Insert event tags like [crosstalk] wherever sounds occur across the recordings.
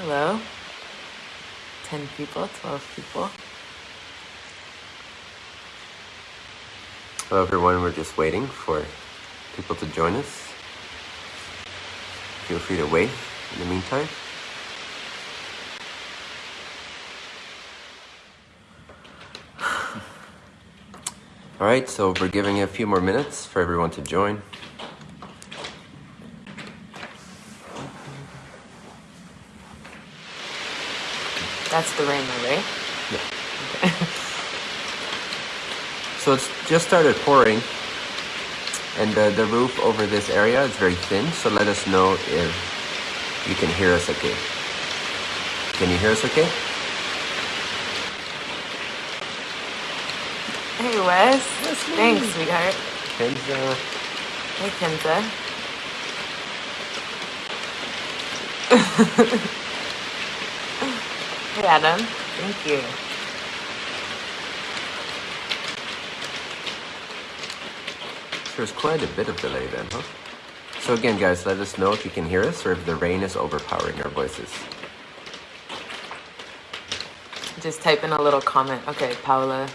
Hello. 10 people, 12 people. Hello everyone, we're just waiting for people to join us. Feel free to wait in the meantime. [laughs] All right, so we're giving a few more minutes for everyone to join. That's the rainbow, right? Yeah. [laughs] so it's just started pouring and uh, the roof over this area is very thin, so let us know if you can hear us okay. Can you hear us okay? Hey, Wes. Thanks, sweetheart. Kenza. Hey, Kenza. [laughs] hey, Adam. Thank you. There's quite a bit of delay then, huh? So again, guys, let us know if you can hear us or if the rain is overpowering our voices. Just type in a little comment. Okay, Paula.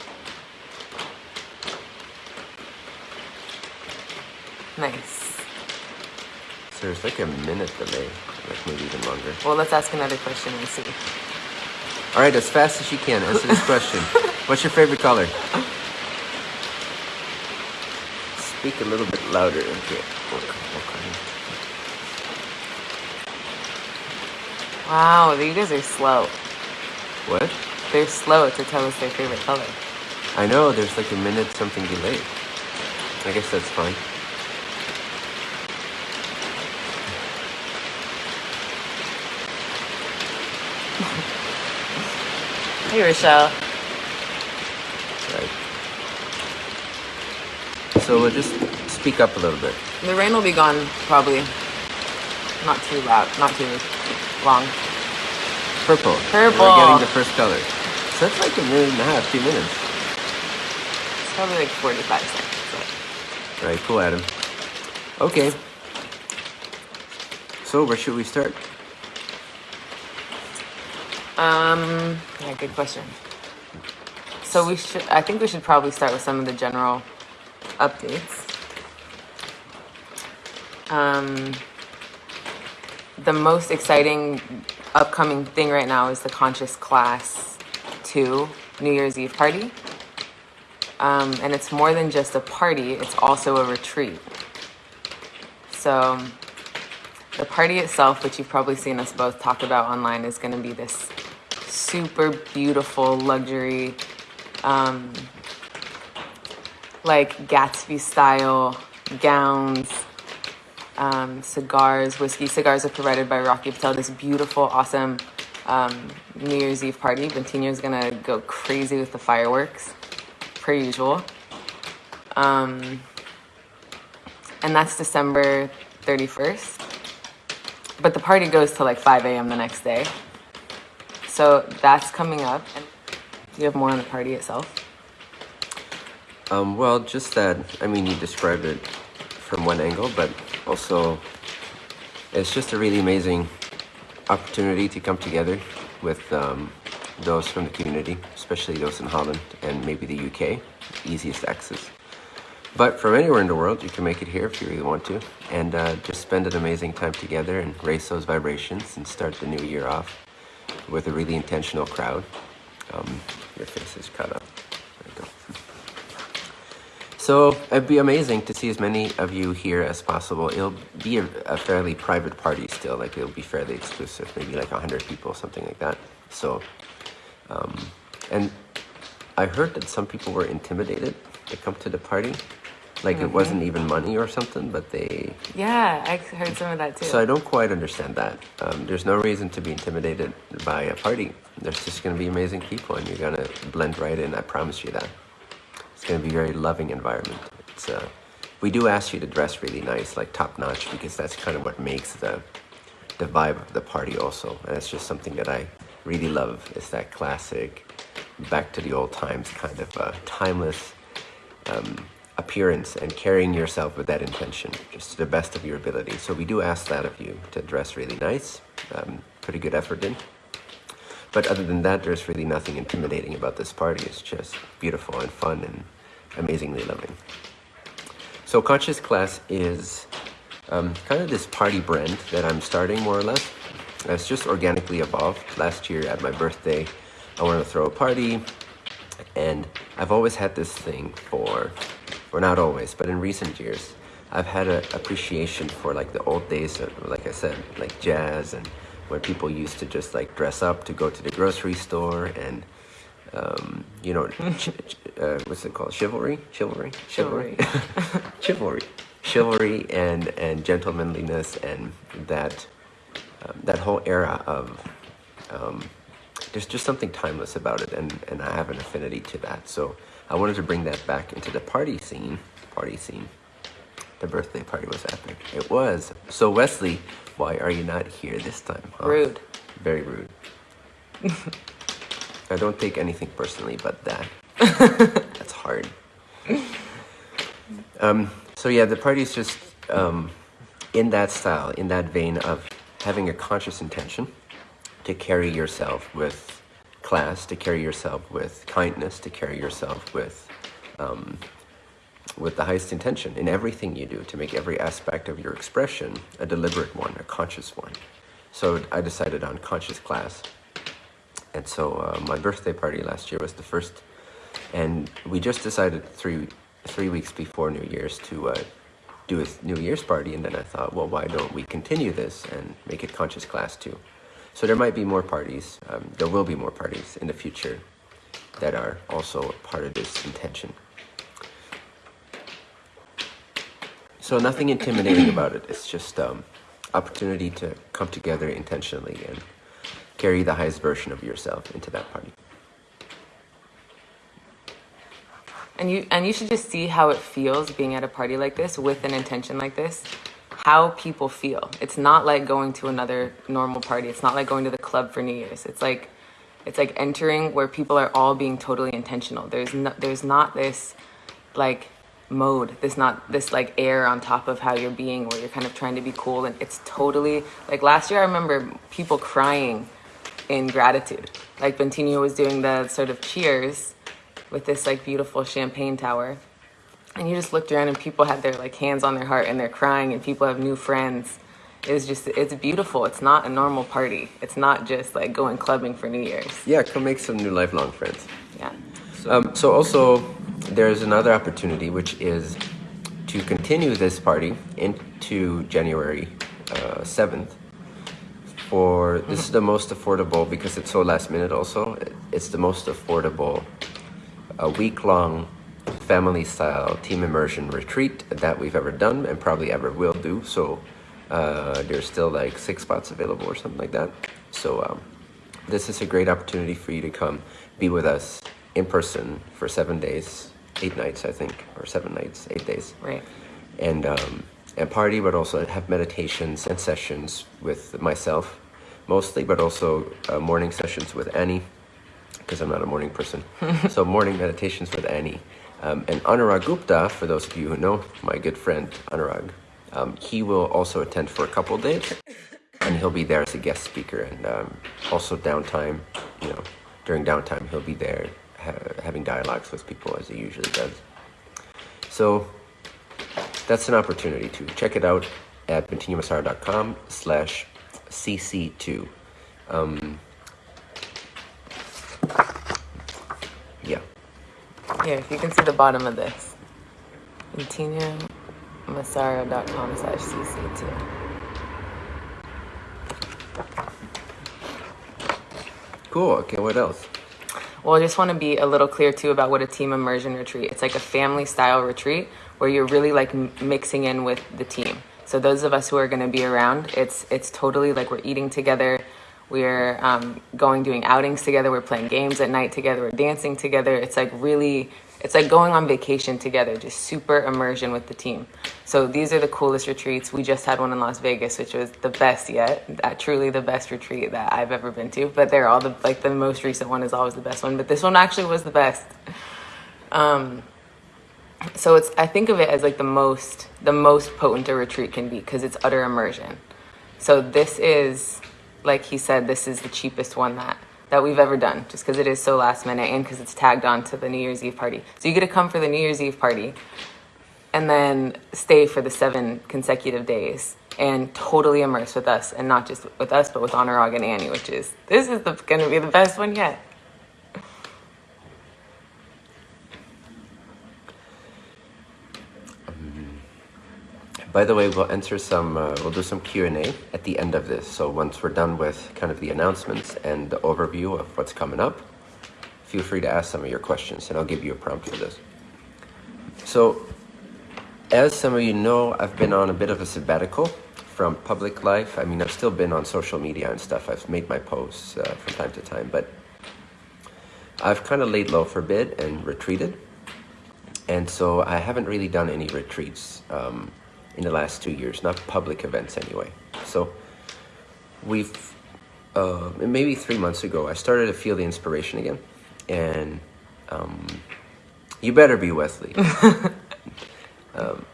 Nice. So there's like a minute delay, like maybe even longer. Well, let's ask another question and see. All right, as fast as you can, answer this question. [laughs] What's your favorite color? Speak a little bit louder. Okay. okay. Wow, you guys are slow. What? They're slow to tell us their favorite color. I know, there's like a minute something delayed. I guess that's fine. Hey, Rochelle. Right. So we'll just speak up a little bit. The rain will be gone probably not too loud, not too long. Purple. Purple. We're getting the first color. So that's like a minute and a half, two minutes. It's probably like 45 seconds. Right. cool, Adam. Okay. So where should we start? Um, yeah, good question. So we should, I think we should probably start with some of the general updates. Um, the most exciting upcoming thing right now is the Conscious Class 2 New Year's Eve party. Um, and it's more than just a party, it's also a retreat. So the party itself, which you've probably seen us both talk about online, is going to be this super beautiful luxury, um, like Gatsby style gowns, um, cigars, whiskey. Cigars are provided by Rocky Patel. This beautiful, awesome um, New Year's Eve party. Bentinho's gonna go crazy with the fireworks, per usual. Um, and that's December 31st. But the party goes to like 5 a.m. the next day. So that's coming up. And do you have more on the party itself? Um, well, just that, I mean, you described it from one angle, but also it's just a really amazing opportunity to come together with um, those from the community, especially those in Holland and maybe the UK, easiest access. But from anywhere in the world, you can make it here if you really want to, and uh, just spend an amazing time together and raise those vibrations and start the new year off with a really intentional crowd. Um, your face is cut up. There you go. So it'd be amazing to see as many of you here as possible. It'll be a, a fairly private party still, like it'll be fairly exclusive, maybe like 100 people, something like that. So, um, and I heard that some people were intimidated to come to the party like mm-hmm. it wasn't even money or something, but they. Yeah, I heard some of that too. So I don't quite understand that. Um, there's no reason to be intimidated by a party. There's just going to be amazing people, and you're going to blend right in. I promise you that. It's going to be a very loving environment. It's uh, we do ask you to dress really nice, like top notch, because that's kind of what makes the the vibe of the party also. And it's just something that I really love. It's that classic, back to the old times kind of uh, timeless. Um, appearance and carrying yourself with that intention, just to the best of your ability. So we do ask that of you to dress really nice, um, a good effort in. But other than that, there's really nothing intimidating about this party. It's just beautiful and fun and amazingly loving. So Conscious Class is um, kind of this party brand that I'm starting more or less. It's just organically evolved. Last year at my birthday, I wanted to throw a party and I've always had this thing for, or not always, but in recent years, I've had an appreciation for like the old days, of, like I said, like jazz and when people used to just like dress up to go to the grocery store and um, you know, [laughs] uh, what's it called? Chivalry, chivalry, chivalry, [laughs] chivalry, chivalry, and and gentlemanliness, and that um, that whole era of um, there's just something timeless about it, and and I have an affinity to that. So I wanted to bring that back into the party scene. Party scene. The birthday party was epic. It was. So Wesley, why are you not here this time? Huh? Rude. Very rude. [laughs] I don't take anything personally, but that. [laughs] that's hard. Um, so yeah, the party is just um, in that style, in that vein of having a conscious intention to carry yourself with class, to carry yourself with kindness, to carry yourself with um, with the highest intention in everything you do, to make every aspect of your expression a deliberate one, a conscious one. So I decided on conscious class. And so uh, my birthday party last year was the first, and we just decided three three weeks before New Year's to uh, do a New Year's party, and then I thought, well, why don't we continue this and make it conscious class too? So there might be more parties. Um, there will be more parties in the future that are also part of this intention. So nothing intimidating about it. It's just um, opportunity to come together intentionally and carry the highest version of yourself into that party. And you and you should just see how it feels being at a party like this with an intention like this. How people feel. It's not like going to another normal party. It's not like going to the club for New Year's. It's like it's like entering where people are all being totally intentional. There's no, there's not this like mode this not this like air on top of how you're being where you're kind of trying to be cool and it's totally like last year i remember people crying in gratitude like bentinho was doing the sort of cheers with this like beautiful champagne tower and you just looked around and people had their like hands on their heart and they're crying and people have new friends. It's just it's beautiful. It's not a normal party. It's not just like going clubbing for new year's. Yeah come make some new lifelong friends. Yeah. So, um, so also there's another opportunity, which is to continue this party into January uh, 7th. For this is the most affordable because it's so last minute. Also, it's the most affordable a week long family style team immersion retreat that we've ever done and probably ever will do. So uh, there's still like six spots available or something like that. So um, this is a great opportunity for you to come be with us in person for seven days eight nights, I think, or seven nights, eight days. Right. And um, and party, but also have meditations and sessions with myself, mostly, but also uh, morning sessions with Annie, because I'm not a morning person. [laughs] so morning meditations with Annie. Um, and Anurag Gupta, for those of you who know my good friend Anurag, um, he will also attend for a couple days, and he'll be there as a guest speaker, and um, also downtime, you know, during downtime he'll be there ha having dialogues with people as he usually does. So that's an opportunity to check it out at bentinhomassaro.com slash cc2. Yeah. Here, if you can see the bottom of this. bentinhomassaro.com slash cc2. Cool. Okay, what else? Well, I just want to be a little clear too about what a team immersion retreat. It's like a family style retreat where you're really like mixing in with the team. So those of us who are going to be around, it's it's totally like we're eating together, we're um, going doing outings together, we're playing games at night together, we're dancing together. It's like really it's like going on vacation together, just super immersion with the team. So these are the coolest retreats. We just had one in Las Vegas, which was the best yet. That, truly the best retreat that I've ever been to. But they're all the like the most recent one is always the best one. But this one actually was the best. Um, so it's I think of it as like the most the most potent a retreat can be because it's utter immersion. So this is like he said, this is the cheapest one that that we've ever done, just because it is so last minute and because it's tagged on to the New Year's Eve party. So you get to come for the New Year's Eve party, and then stay for the seven consecutive days and totally immerse with us, and not just with us, but with Anurag and Annie, which is this is going to be the best one yet. By the way, we'll enter some, uh, we'll do some Q&A at the end of this. So once we're done with kind of the announcements and the overview of what's coming up, feel free to ask some of your questions and I'll give you a prompt for this. So as some of you know, I've been on a bit of a sabbatical from public life. I mean, I've still been on social media and stuff. I've made my posts uh, from time to time, but I've kind of laid low for a bit and retreated. And so I haven't really done any retreats. Um, in the last two years, not public events anyway. So we've, uh, maybe three months ago, I started to feel the inspiration again. And um, you better be Wesley. [laughs] um,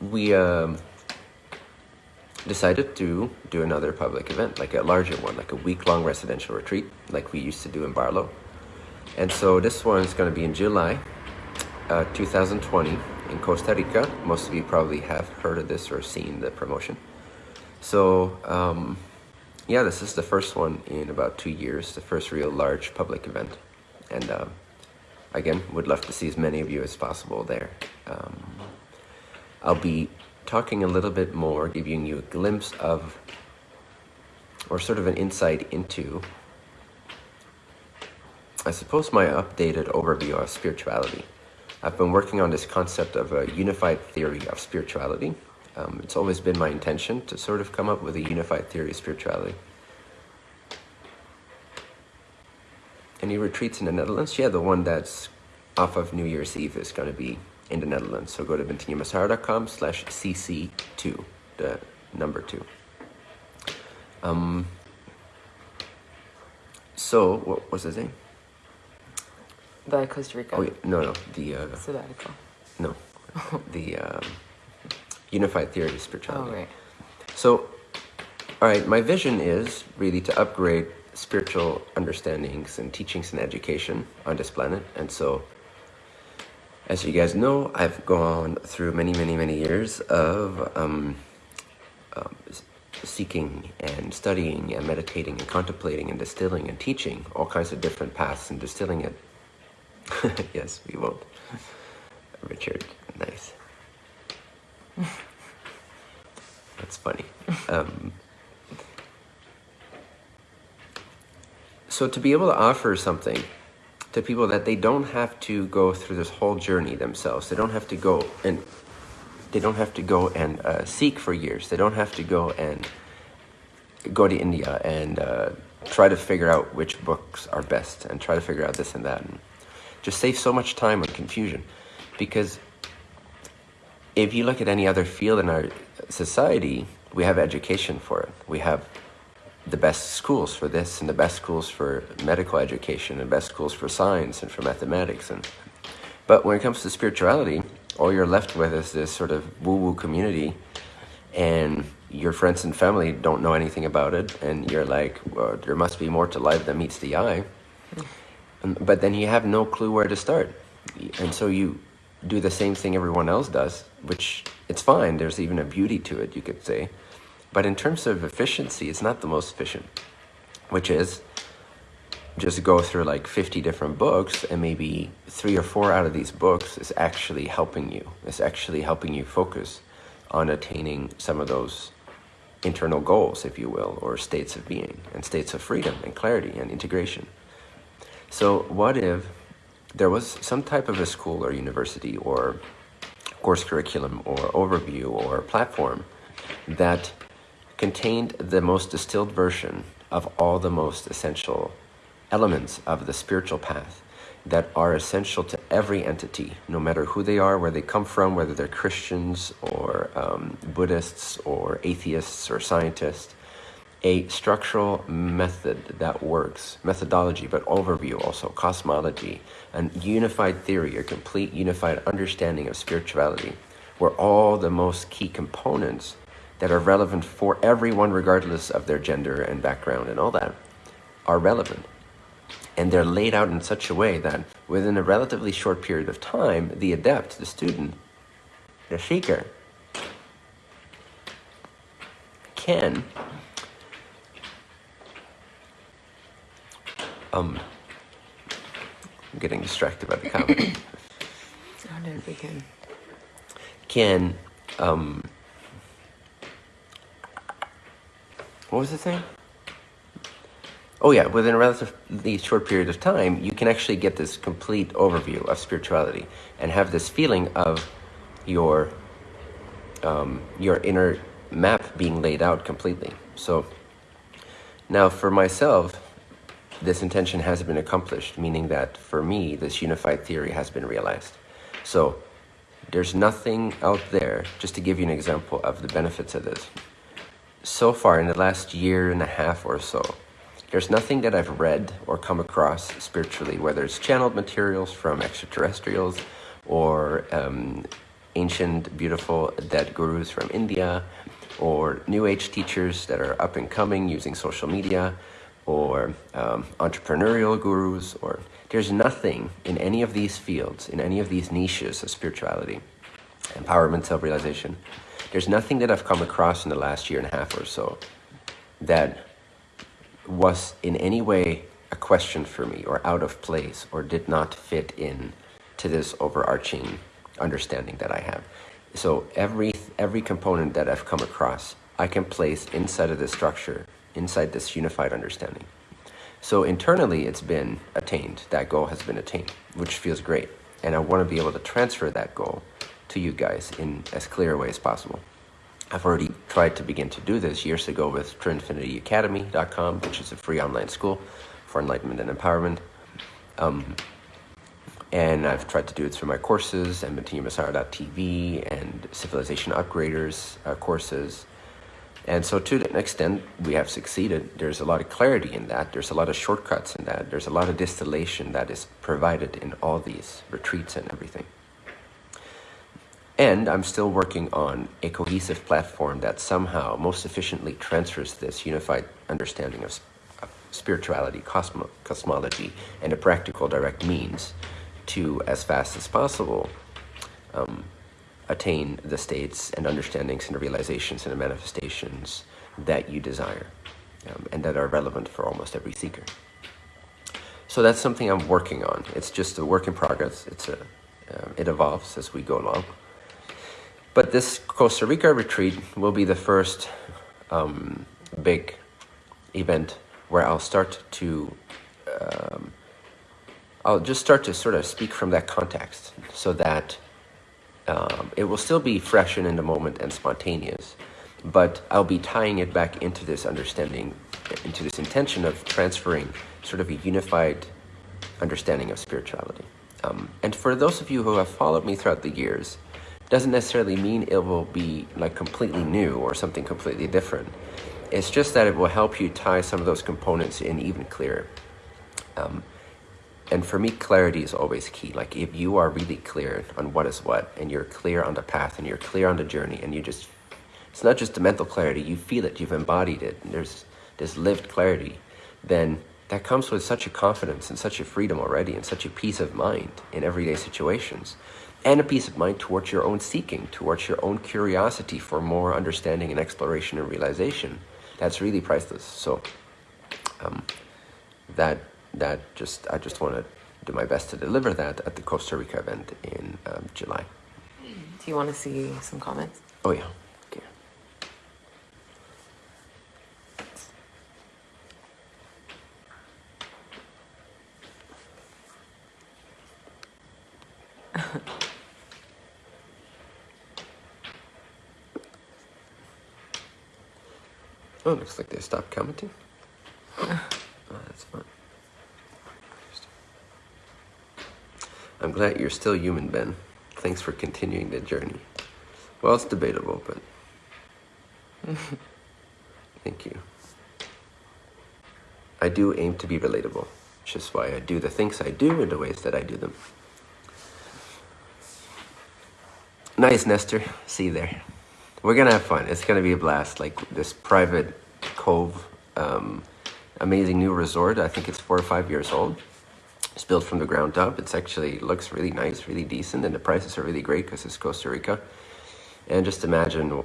we um, decided to do another public event, like a larger one, like a week-long residential retreat, like we used to do in Barlow. And so this one is going to be in July uh, 2020 in Costa Rica. Most of you probably have heard of this or seen the promotion. So, um, yeah, this is the first one in about two years, the first real large public event. And uh, again, would love to see as many of you as possible there. Um, I'll be talking a little bit more, giving you a glimpse of, or sort of an insight into, I suppose my updated overview of spirituality. I've been working on this concept of a unified theory of spirituality. Um, it's always been my intention to sort of come up with a unified theory of spirituality. Any retreats in the Netherlands? Yeah, the one that's off of New Year's Eve is going to be in the Netherlands. So go to bentinhomassaro.com slash cc2, the number two. Um, so, what was his name? The Costa Rica. Oh, yeah. no, no. The, uh, sabbatical. No. [laughs] the um, Unified Theory of Spirituality. Oh, right. So, all right, my vision is really to upgrade spiritual understandings and teachings and education on this planet. And so, as you guys know, I've gone through many, many, many years of um, um, seeking and studying and meditating and contemplating and distilling and teaching all kinds of different paths and distilling it [laughs] yes, we won't. Richard, nice. That's funny. Um, so to be able to offer something to people that they don't have to go through this whole journey themselves, they don't have to go and they don't have to go and uh, seek for years. They don't have to go and go to India and uh, try to figure out which books are best and try to figure out this and that. And just save so much time and confusion. Because if you look at any other field in our society, we have education for it. We have the best schools for this and the best schools for medical education and best schools for science and for mathematics. And But when it comes to spirituality, all you're left with is this sort of woo-woo community and your friends and family don't know anything about it and you're like, well, there must be more to life than meets the eye but then you have no clue where to start. And so you do the same thing everyone else does, which it's fine. There's even a beauty to it, you could say. But in terms of efficiency, it's not the most efficient, which is just go through like 50 different books and maybe three or four out of these books is actually helping you. It's actually helping you focus on attaining some of those internal goals, if you will, or states of being and states of freedom and clarity and integration. So what if there was some type of a school or university or course curriculum or overview or platform that contained the most distilled version of all the most essential elements of the spiritual path that are essential to every entity, no matter who they are, where they come from, whether they're Christians or um, Buddhists or atheists or scientists, a structural method that works, methodology, but overview also, cosmology, and unified theory, a complete unified understanding of spirituality, where all the most key components that are relevant for everyone, regardless of their gender and background and all that, are relevant. And they're laid out in such a way that within a relatively short period of time, the adept, the student, the seeker, can um, I'm getting distracted by the comment. How did it begin? Can um, what was the thing? Oh yeah, within a relatively short period of time, you can actually get this complete overview of spirituality and have this feeling of your um, your inner map being laid out completely. So now for myself, this intention has been accomplished, meaning that for me, this unified theory has been realized. So there's nothing out there, just to give you an example of the benefits of this. So far, in the last year and a half or so, there's nothing that I've read or come across spiritually, whether it's channeled materials from extraterrestrials or um, ancient, beautiful, dead gurus from India, or New Age teachers that are up and coming using social media, or um, entrepreneurial gurus, or there's nothing in any of these fields, in any of these niches of spirituality, empowerment, self-realization, there's nothing that I've come across in the last year and a half or so that was in any way a question for me or out of place or did not fit in to this overarching understanding that I have. So every every component that I've come across, I can place inside of this structure inside this unified understanding. So internally, it's been attained. That goal has been attained, which feels great. And I want to be able to transfer that goal to you guys in as clear a way as possible. I've already tried to begin to do this years ago with TrinfinityAcademy.com, which is a free online school for enlightenment and empowerment. Um, and I've tried to do it through my courses and TV and Civilization Upgraders uh, courses and so to an extent, we have succeeded. There's a lot of clarity in that. There's a lot of shortcuts in that. There's a lot of distillation that is provided in all these retreats and everything. And I'm still working on a cohesive platform that somehow most efficiently transfers this unified understanding of, of spirituality, cosmo cosmology, and a practical direct means to, as fast as possible, um, attain the states and understandings and realizations and manifestations that you desire um, and that are relevant for almost every seeker. So that's something I'm working on. It's just a work in progress. It's a, uh, it evolves as we go along. But this Costa Rica retreat will be the first um, big event where I'll start to, um, I'll just start to sort of speak from that context so that um, it will still be fresh and in the moment and spontaneous, but I'll be tying it back into this understanding, into this intention of transferring sort of a unified understanding of spirituality. Um, and for those of you who have followed me throughout the years, doesn't necessarily mean it will be like completely new or something completely different. It's just that it will help you tie some of those components in even clearer. Um, and for me, clarity is always key. Like if you are really clear on what is what, and you're clear on the path, and you're clear on the journey, and you just, it's not just the mental clarity, you feel it, you've embodied it, and there's this lived clarity, then that comes with such a confidence and such a freedom already, and such a peace of mind in everyday situations. And a peace of mind towards your own seeking, towards your own curiosity for more understanding and exploration and realization. That's really priceless. So, um, that that just I just want to do my best to deliver that at the Costa Rica event in um, July. Do you want to see some comments? Oh yeah. Okay. oh, looks like they stopped commenting. oh, that's fun. I'm glad you're still human, Ben. Thanks for continuing the journey. Well, it's debatable, but [laughs] thank you. I do aim to be relatable, which is why I do the things I do in the ways that I do them. Nice, Nestor. See you there. we're gonna have fun. It's gonna be a blast. Like this private cove, um, amazing new resort. I think it's four or five years old. It's built from the ground up. It's actually looks really nice, really decent, and the prices are really great because it's Costa Rica. And just imagine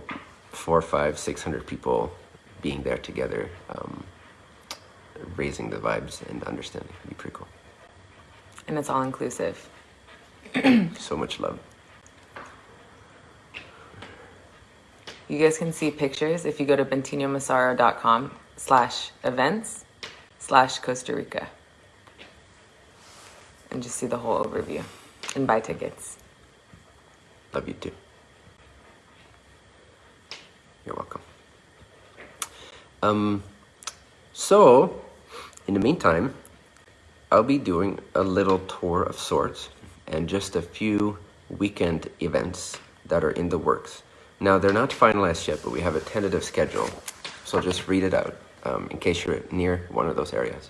four, five, six hundred people being there together, um, raising the vibes and understanding. It'd be pretty cool. And it's all inclusive. [clears throat] so much love. You guys can see pictures if you go to bentinhomassaro.com slash events slash Costa Rica and just see the whole overview and buy tickets. Love you too. You're welcome. Um, so, in the meantime, I'll be doing a little tour of sorts and just a few weekend events that are in the works. Now, they're not finalized yet, but we have a tentative schedule. So I'll just read it out um, in case you're near one of those areas.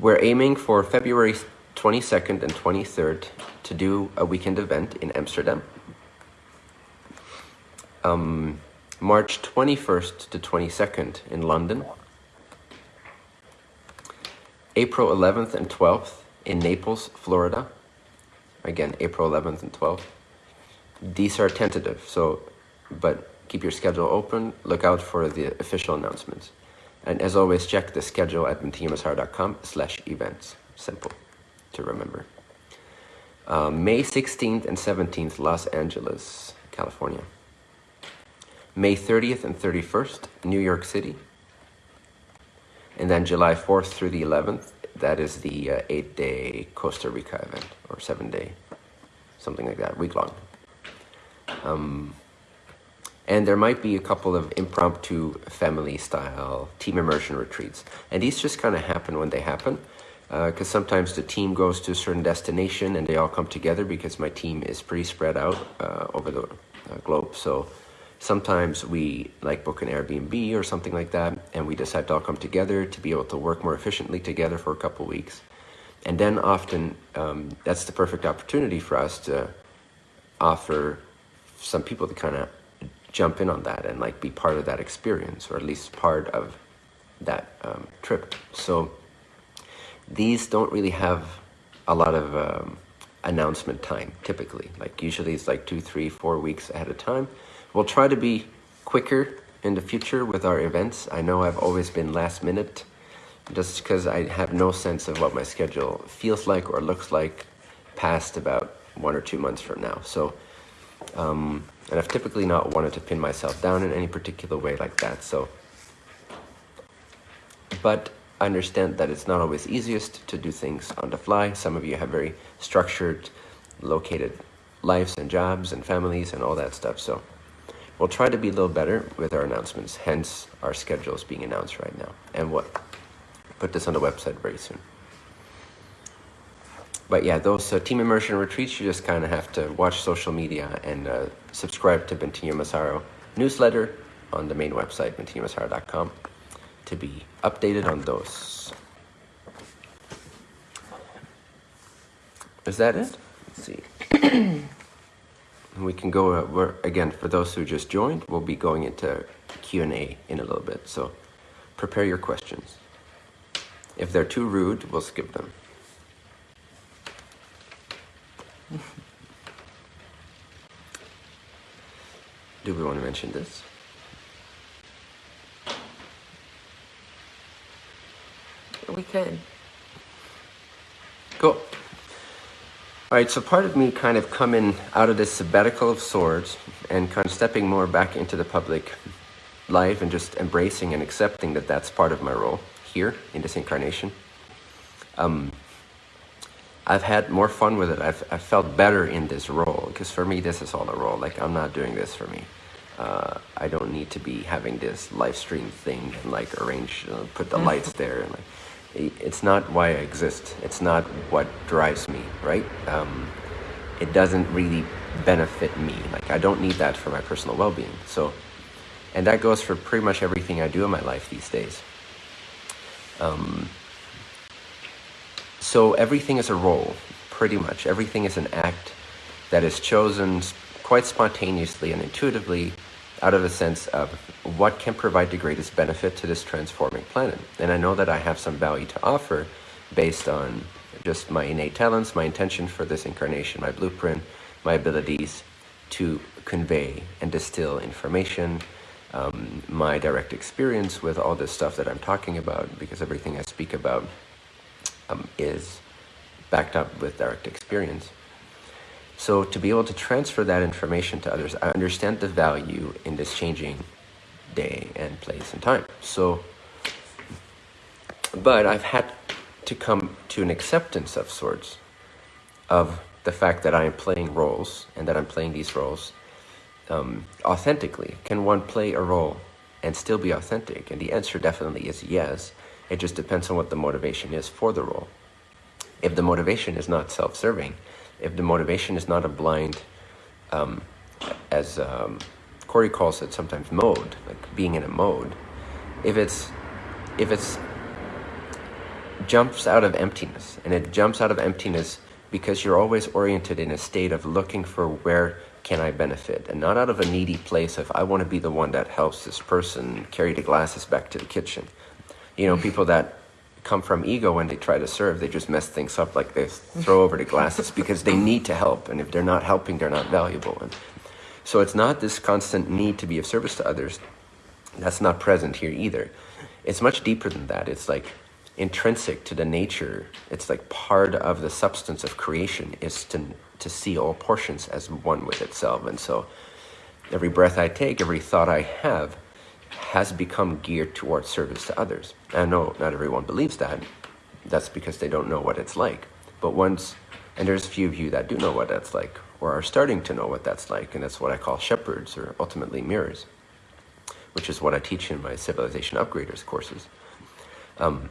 We're aiming for February 22nd and 23rd to do a weekend event in Amsterdam. Um, March 21st to 22nd in London. April 11th and 12th in Naples, Florida. Again, April 11th and 12th. These are tentative, so, but keep your schedule open. Look out for the official announcements. And as always, check the schedule at bentinhomassaro.com slash events. Simple to remember. Uh, May 16th and 17th, Los Angeles, California. May 30th and 31st, New York City. And then July 4th through the 11th, that is the uh, eight-day Costa Rica event, or seven-day, something like that, week-long. Um, and there might be a couple of impromptu family style team immersion retreats. And these just kind of happen when they happen. Because uh, sometimes the team goes to a certain destination and they all come together because my team is pretty spread out uh, over the uh, globe. So sometimes we like book an Airbnb or something like that and we decide to all come together to be able to work more efficiently together for a couple weeks. And then often um, that's the perfect opportunity for us to offer some people to kind of jump in on that and like be part of that experience or at least part of that um, trip. So these don't really have a lot of um, announcement time typically. Like usually it's like two, three, four weeks ahead of time. We'll try to be quicker in the future with our events. I know I've always been last minute just because I have no sense of what my schedule feels like or looks like past about one or two months from now. So um, and I've typically not wanted to pin myself down in any particular way like that. So, but I understand that it's not always easiest to do things on the fly. Some of you have very structured, located lives and jobs and families and all that stuff. So we'll try to be a little better with our announcements. Hence our schedules being announced right now. And what put this on the website very soon but yeah, those uh, team immersion retreats, you just kind of have to watch social media and uh, subscribe to Bentinho Massaro newsletter on the main website, bentinhomassaro.com, to be updated on those. Is that it? Let's see. we can go, uh, again, for those who just joined, we'll be going into Q&A in a little bit, so prepare your questions. If they're too rude, we'll skip them. Do we want to mention this? We could. Cool. All right, so part of me kind of coming out of this sabbatical of sorts and kind of stepping more back into the public life and just embracing and accepting that that's part of my role here in this incarnation. Um, I've had more fun with it. I've, I've felt better in this role because for me, this is all a role. Like, I'm not doing this for me. Uh, I don't need to be having this live stream thing and like arrange, uh, put the lights mm-hmm. there. And like, it's not why I exist. It's not what drives me, right? Um, it doesn't really benefit me. Like, I don't need that for my personal well being. So, and that goes for pretty much everything I do in my life these days. Um, so everything is a role, pretty much. Everything is an act that is chosen, quite spontaneously and intuitively out of a sense of what can provide the greatest benefit to this transforming planet. And I know that I have some value to offer based on just my innate talents, my intention for this incarnation, my blueprint, my abilities to convey and distill information, um, my direct experience with all this stuff that I'm talking about, because everything I speak about um, is backed up with direct experience. So to be able to transfer that information to others, I understand the value in this changing day and place and time. So, but I've had to come to an acceptance of sorts of the fact that I am playing roles and that I'm playing these roles um, authentically. Can one play a role and still be authentic? And the answer definitely is yes. It just depends on what the motivation is for the role. If the motivation is not self-serving, if the motivation is not a blind, um, as um, Corey calls it sometimes mode, like being in a mode, if it's, if it's jumps out of emptiness and it jumps out of emptiness because you're always oriented in a state of looking for where can I benefit and not out of a needy place of I want to be the one that helps this person carry the glasses back to the kitchen. You know, people that come from ego when they try to serve, they just mess things up like they throw over the glasses [laughs] because they need to help and if they're not helping, they're not valuable. And so it's not this constant need to be of service to others. That's not present here either. It's much deeper than that. It's like intrinsic to the nature. It's like part of the substance of creation is to, to see all portions as one with itself. And so every breath I take, every thought I have has become geared towards service to others. I know not everyone believes that. That's because they don't know what it's like. But once, and there's a few of you that do know what that's like, or are starting to know what that's like, and that's what I call shepherds, or ultimately mirrors, which is what I teach in my Civilization Upgraders courses. Um,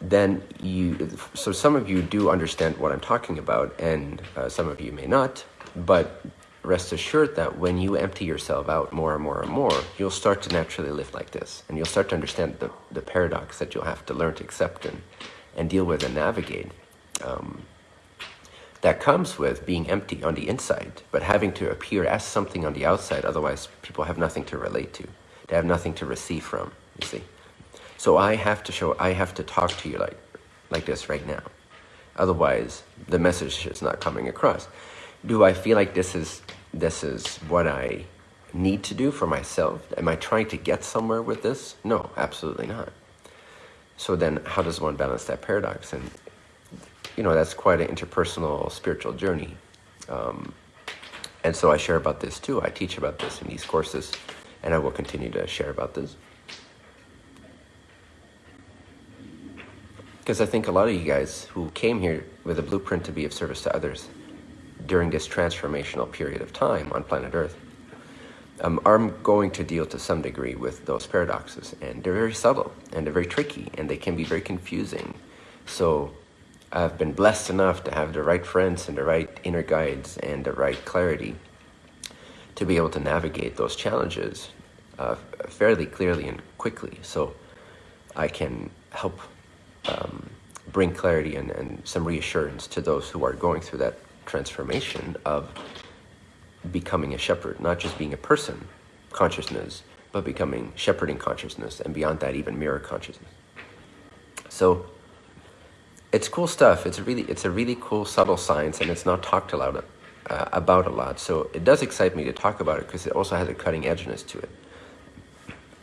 then you, so some of you do understand what I'm talking about, and uh, some of you may not, but rest assured that when you empty yourself out more and more and more, you'll start to naturally live like this, and you'll start to understand the, the paradox that you'll have to learn to accept and, and deal with and navigate. Um, that comes with being empty on the inside, but having to appear as something on the outside, otherwise people have nothing to relate to. They have nothing to receive from, you see. So I have to show, I have to talk to you like, like this right now. Otherwise, the message is not coming across. Do I feel like this is, this is what I need to do for myself? Am I trying to get somewhere with this? No, absolutely not. So then how does one balance that paradox? And, you know, that's quite an interpersonal spiritual journey. Um, and so I share about this too. I teach about this in these courses, and I will continue to share about this. Because I think a lot of you guys who came here with a blueprint to be of service to others during this transformational period of time on planet Earth um, are going to deal to some degree with those paradoxes. And they're very subtle and they're very tricky and they can be very confusing. So I've been blessed enough to have the right friends and the right inner guides and the right clarity to be able to navigate those challenges uh, fairly clearly and quickly. So I can help um, bring clarity and, and some reassurance to those who are going through that transformation of becoming a shepherd, not just being a person consciousness, but becoming shepherding consciousness, and beyond that, even mirror consciousness. So it's cool stuff. It's a really, it's a really cool, subtle science, and it's not talked uh, about a lot. So it does excite me to talk about it because it also has a cutting edgeness to it.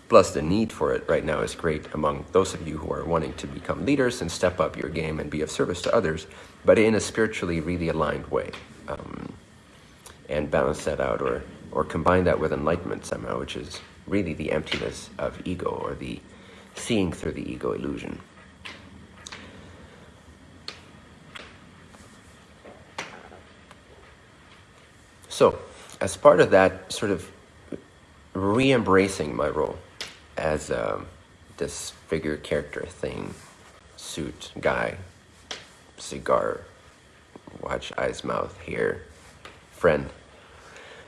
Plus, the need for it right now is great among those of you who are wanting to become leaders and step up your game and be of service to others, but in a spiritually really aligned way. Um, and balance that out or, or combine that with enlightenment somehow, which is really the emptiness of ego or the seeing through the ego illusion. So, as part of that sort of re-embracing my role, as a, this figure character thing, suit, guy, cigar, watch, eyes, mouth, hair, friend.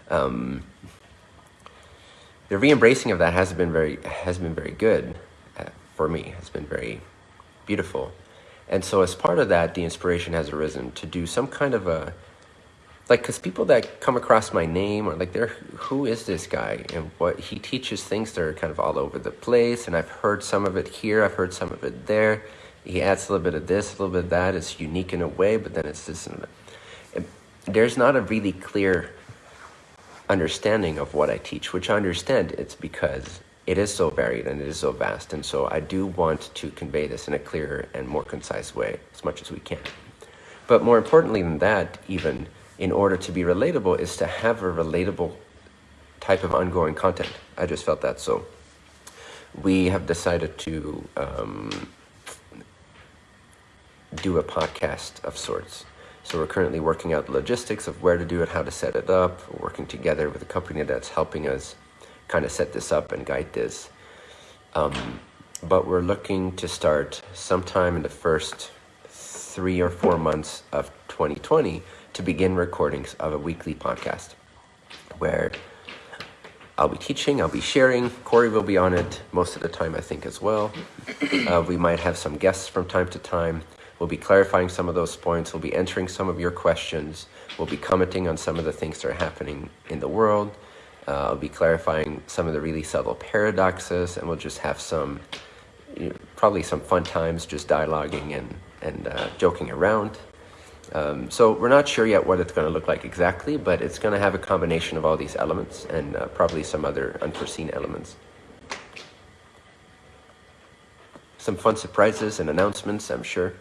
Um, the re-embracing of that has been very has been very good uh, for me. Has been very beautiful, and so as part of that, the inspiration has arisen to do some kind of a like because people that come across my name or like they're who is this guy? And what he teaches things that are kind of all over the place and i've heard some of it here i've heard some of it there. He adds a little bit of this a little bit of that. It's unique in a way but then it's that. there's not a really clear understanding of what i teach which i understand it's because it is so varied and it is so vast and so i do want to convey this in a clearer and more concise way as much as we can. But more importantly than that even in order to be relatable is to have a relatable type of ongoing content. I just felt that. So we have decided to um, do a podcast of sorts. So we're currently working out the logistics of where to do it, how to set it up, we're working together with a company that's helping us kind of set this up and guide this. Um, but we're looking to start sometime in the first three or four months of 2020 to begin recordings of a weekly podcast where I'll be teaching, I'll be sharing. Corey will be on it most of the time, I think, as well. [clears throat] Uh, we might have some guests from time to time. We'll be clarifying some of those points. We'll be answering some of your questions. We'll be commenting on some of the things that are happening in the world. Uh, I'll be clarifying some of the really subtle paradoxes, and we'll just have some, you know, probably some fun times just dialoguing and, and uh, joking around. Um, so we're not sure yet what it's going to look like exactly, but it's going to have a combination of all these elements and uh, probably some other unforeseen elements. Some fun surprises and announcements, I'm sure.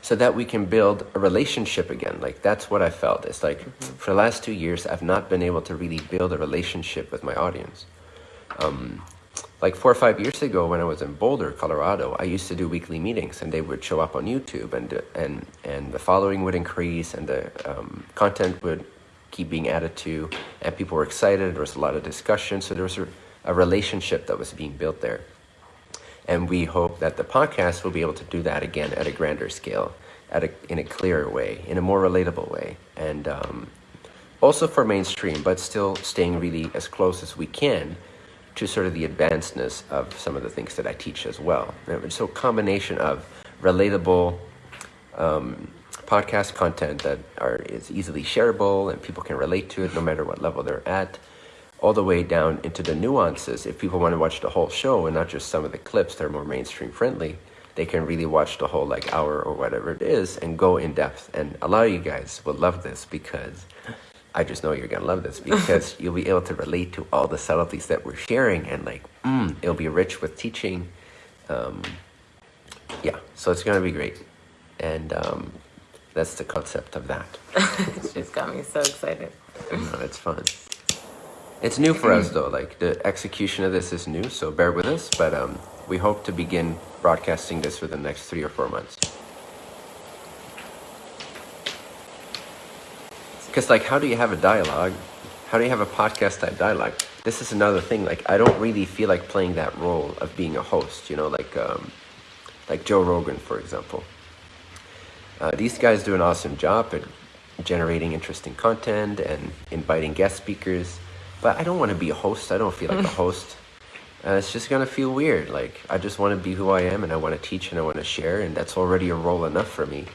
So that we can build a relationship again. Like that's what I felt. It's like mm -hmm. for the last two years, I've not been able to really build a relationship with my audience. Um, like four or five years ago when I was in Boulder, Colorado, I used to do weekly meetings and they would show up on YouTube and, and, and the following would increase and the um, content would keep being added to and people were excited. There was a lot of discussion. So there was a, a relationship that was being built there. And we hope that the podcast will be able to do that again at a grander scale, at a, in a clearer way, in a more relatable way. And um, also for mainstream, but still staying really as close as we can to sort of the advancedness of some of the things that I teach as well. And So combination of relatable um, podcast content that are is easily shareable and people can relate to it no matter what level they're at, all the way down into the nuances. If people want to watch the whole show and not just some of the clips that are more mainstream friendly, they can really watch the whole like hour or whatever it is and go in depth. And a lot of you guys will love this because I just know you're gonna love this because [laughs] you'll be able to relate to all the subtleties that we're sharing and like, mm, it'll be rich with teaching. Um, yeah, so it's gonna be great. And um, that's the concept of that. [laughs] She's got me so excited. No, it's fun. It's new for us though, like the execution of this is new, so bear with us, but um, we hope to begin broadcasting this for the next three or four months. Because like, how do you have a dialogue? How do you have a podcast type dialogue? This is another thing. Like, I don't really feel like playing that role of being a host. You know, like um, like Joe Rogan, for example. Uh, these guys do an awesome job at generating interesting content and inviting guest speakers. But I don't want to be a host. I don't feel like a [laughs] host. Uh, it's just gonna feel weird. Like I just want to be who I am, and I want to teach, and I want to share, and that's already a role enough for me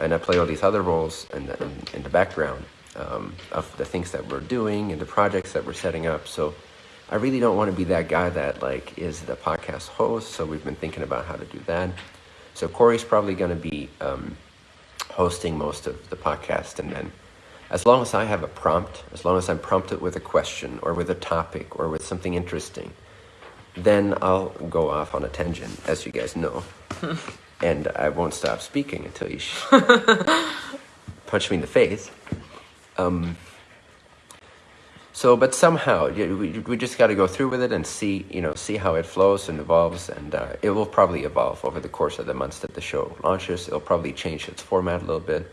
and I play all these other roles in the, in, in the background um, of the things that we're doing and the projects that we're setting up. So I really don't want to be that guy that like is the podcast host. So we've been thinking about how to do that. So Corey's probably going to be um, hosting most of the podcast, and then as long as I have a prompt, as long as I'm prompted with a question or with a topic or with something interesting, then I'll go off on a tangent, as you guys know. [laughs] and I won't stop speaking until you [laughs] punch me in the face. Um, so, but somehow we, we just got to go through with it and see, you know, see how it flows and evolves, and uh, it will probably evolve over the course of the months that the show launches. It'll probably change its format a little bit,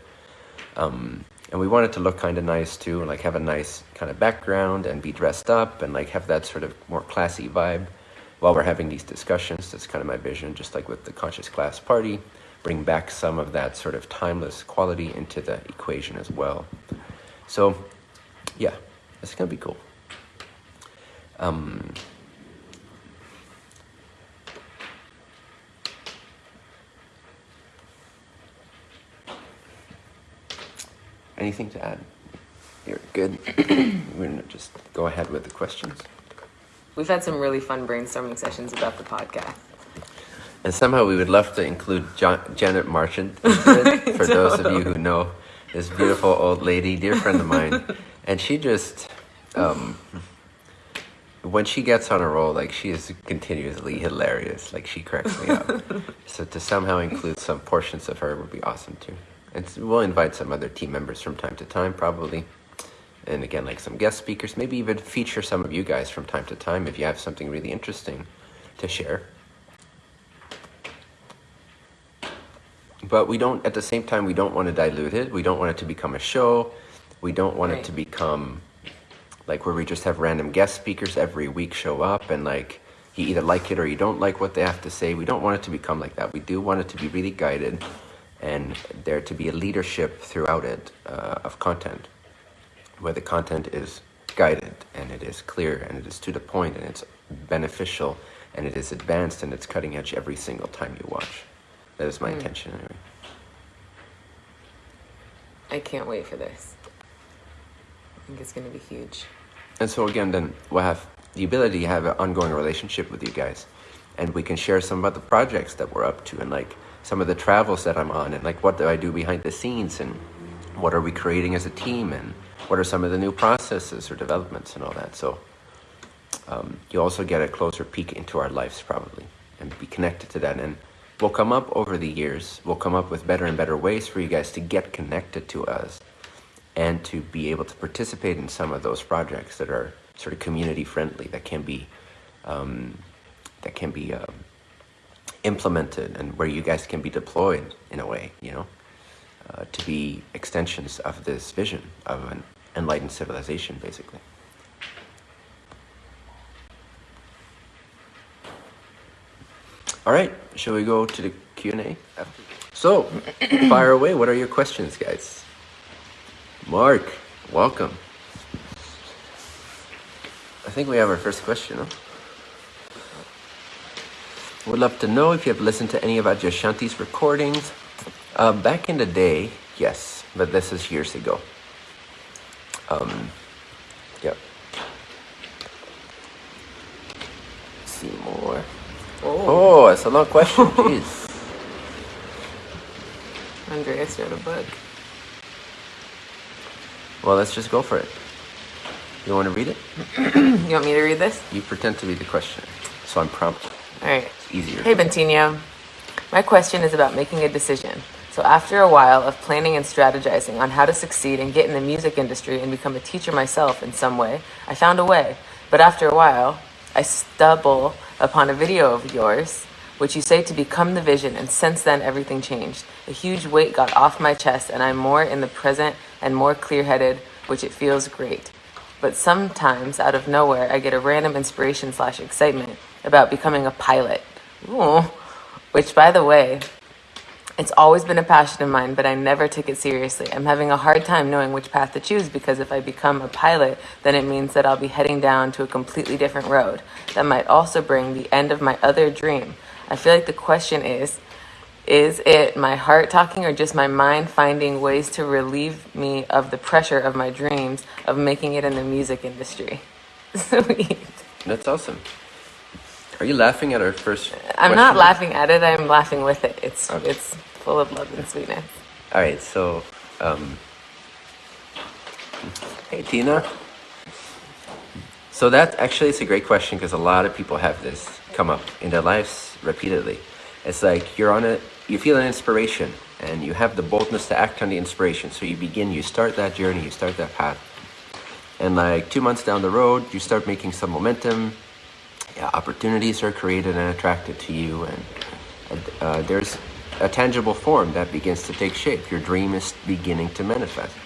um, and we want it to look kind of nice too, like have a nice kind of background and be dressed up and like have that sort of more classy vibe while we're having these discussions. That's kind of my vision, just like with the Conscious Class Party, bring back some of that sort of timeless quality into the equation as well. So, yeah, it's going to be cool. Um, anything to add? You're good. [clears throat] We're gonna just go ahead with the questions. We've had some really fun brainstorming sessions about the podcast. And somehow we would love to include jo- Janet Marchant [laughs] for those of you who know this beautiful old lady, dear friend of mine. And she just, um, when she gets on a roll, like she is continuously hilarious. Like she cracks me up. [laughs] so to somehow include some portions of her would be awesome too. And we'll invite some other team members from time to time, probably. And again, like some guest speakers, maybe even feature some of you guys from time to time if you have something really interesting to share. But we don't, at the same time, we don't want to dilute it. We don't want it to become a show. We don't want it to become like where we just have random guest speakers every week show up and like you either like it or you don't like what they have to say. We don't want it to become like that. We do want it to be really guided and there to be a leadership throughout it uh, of content where the content is guided and it is clear and it is to the point and it's beneficial and it is advanced and it's cutting edge every single time you watch. That is my hmm. intention anyway. I can't wait for this. I think it's going to be huge. And so again, then we'll have the ability to have an ongoing relationship with you guys, and we can share some about the projects that we're up to, and like some of the travels that I'm on, and like what do I do behind the scenes, and what are we creating as a team, and what are some of the new processes or developments and all that. So um, you also get a closer peek into our lives probably, and be connected to that. And we'll come up over the years. We'll come up with better and better ways for you guys to get connected to us and to be able to participate in some of those projects that are sort of community friendly that can be um, that can be um, implemented and where you guys can be deployed in a way you know uh, to be extensions of this vision of an enlightened civilization basically all right shall we go to the q&a so [clears throat] fire away what are your questions guys Mark, welcome. I think we have our first question. Huh? Would love to know if you have listened to any of Adyashanti's recordings. Uh, back in the day, yes, but this is years ago. Um, yep. see more. Oh, it's a long question. [laughs] Jeez. Andreas wrote a book. Well, let's just go for it. You want to read it? [clears throat] You want me to read this? You pretend to be the questioner, so I'm prompted. All right. It's easier. Hey, Bentinho. My question is about making a decision. So, after a while of planning and strategizing on how to succeed and get in the music industry and become a teacher myself in some way, I found a way. But after a while, I stumble upon a video of yours, which you say to become the vision, and since then, everything changed. A huge weight got off my chest, and I'm more in the present and more clear headed, which it feels great. But sometimes, out of nowhere, I get a random inspiration slash excitement about becoming a pilot. Ooh. Which, by the way, it's always been a passion of mine, but I never took it seriously. I'm having a hard time knowing which path to choose because if I become a pilot, then it means that I'll be heading down to a completely different road. That might also bring the end of my other dream. I feel like the question is is it my heart talking or just my mind finding ways to relieve me of the pressure of my dreams of making it in the music industry? Sweet. [laughs] That's awesome. Are you laughing at our first? I'm not laughing at it, I'm laughing with it. It's Okay. it's full of love and sweetness. All right, so, um, hey Tina. So that actually is a great question because a lot of people have this come up in their lives repeatedly. It's like you're on a, you feel an inspiration and you have the boldness to act on the inspiration. So you begin, you start that journey, you start that path. And like two months down the road, you start making some momentum. Yeah, opportunities are created and attracted to you, and uh, there's a tangible form that begins to take shape. Your dream is beginning to manifest.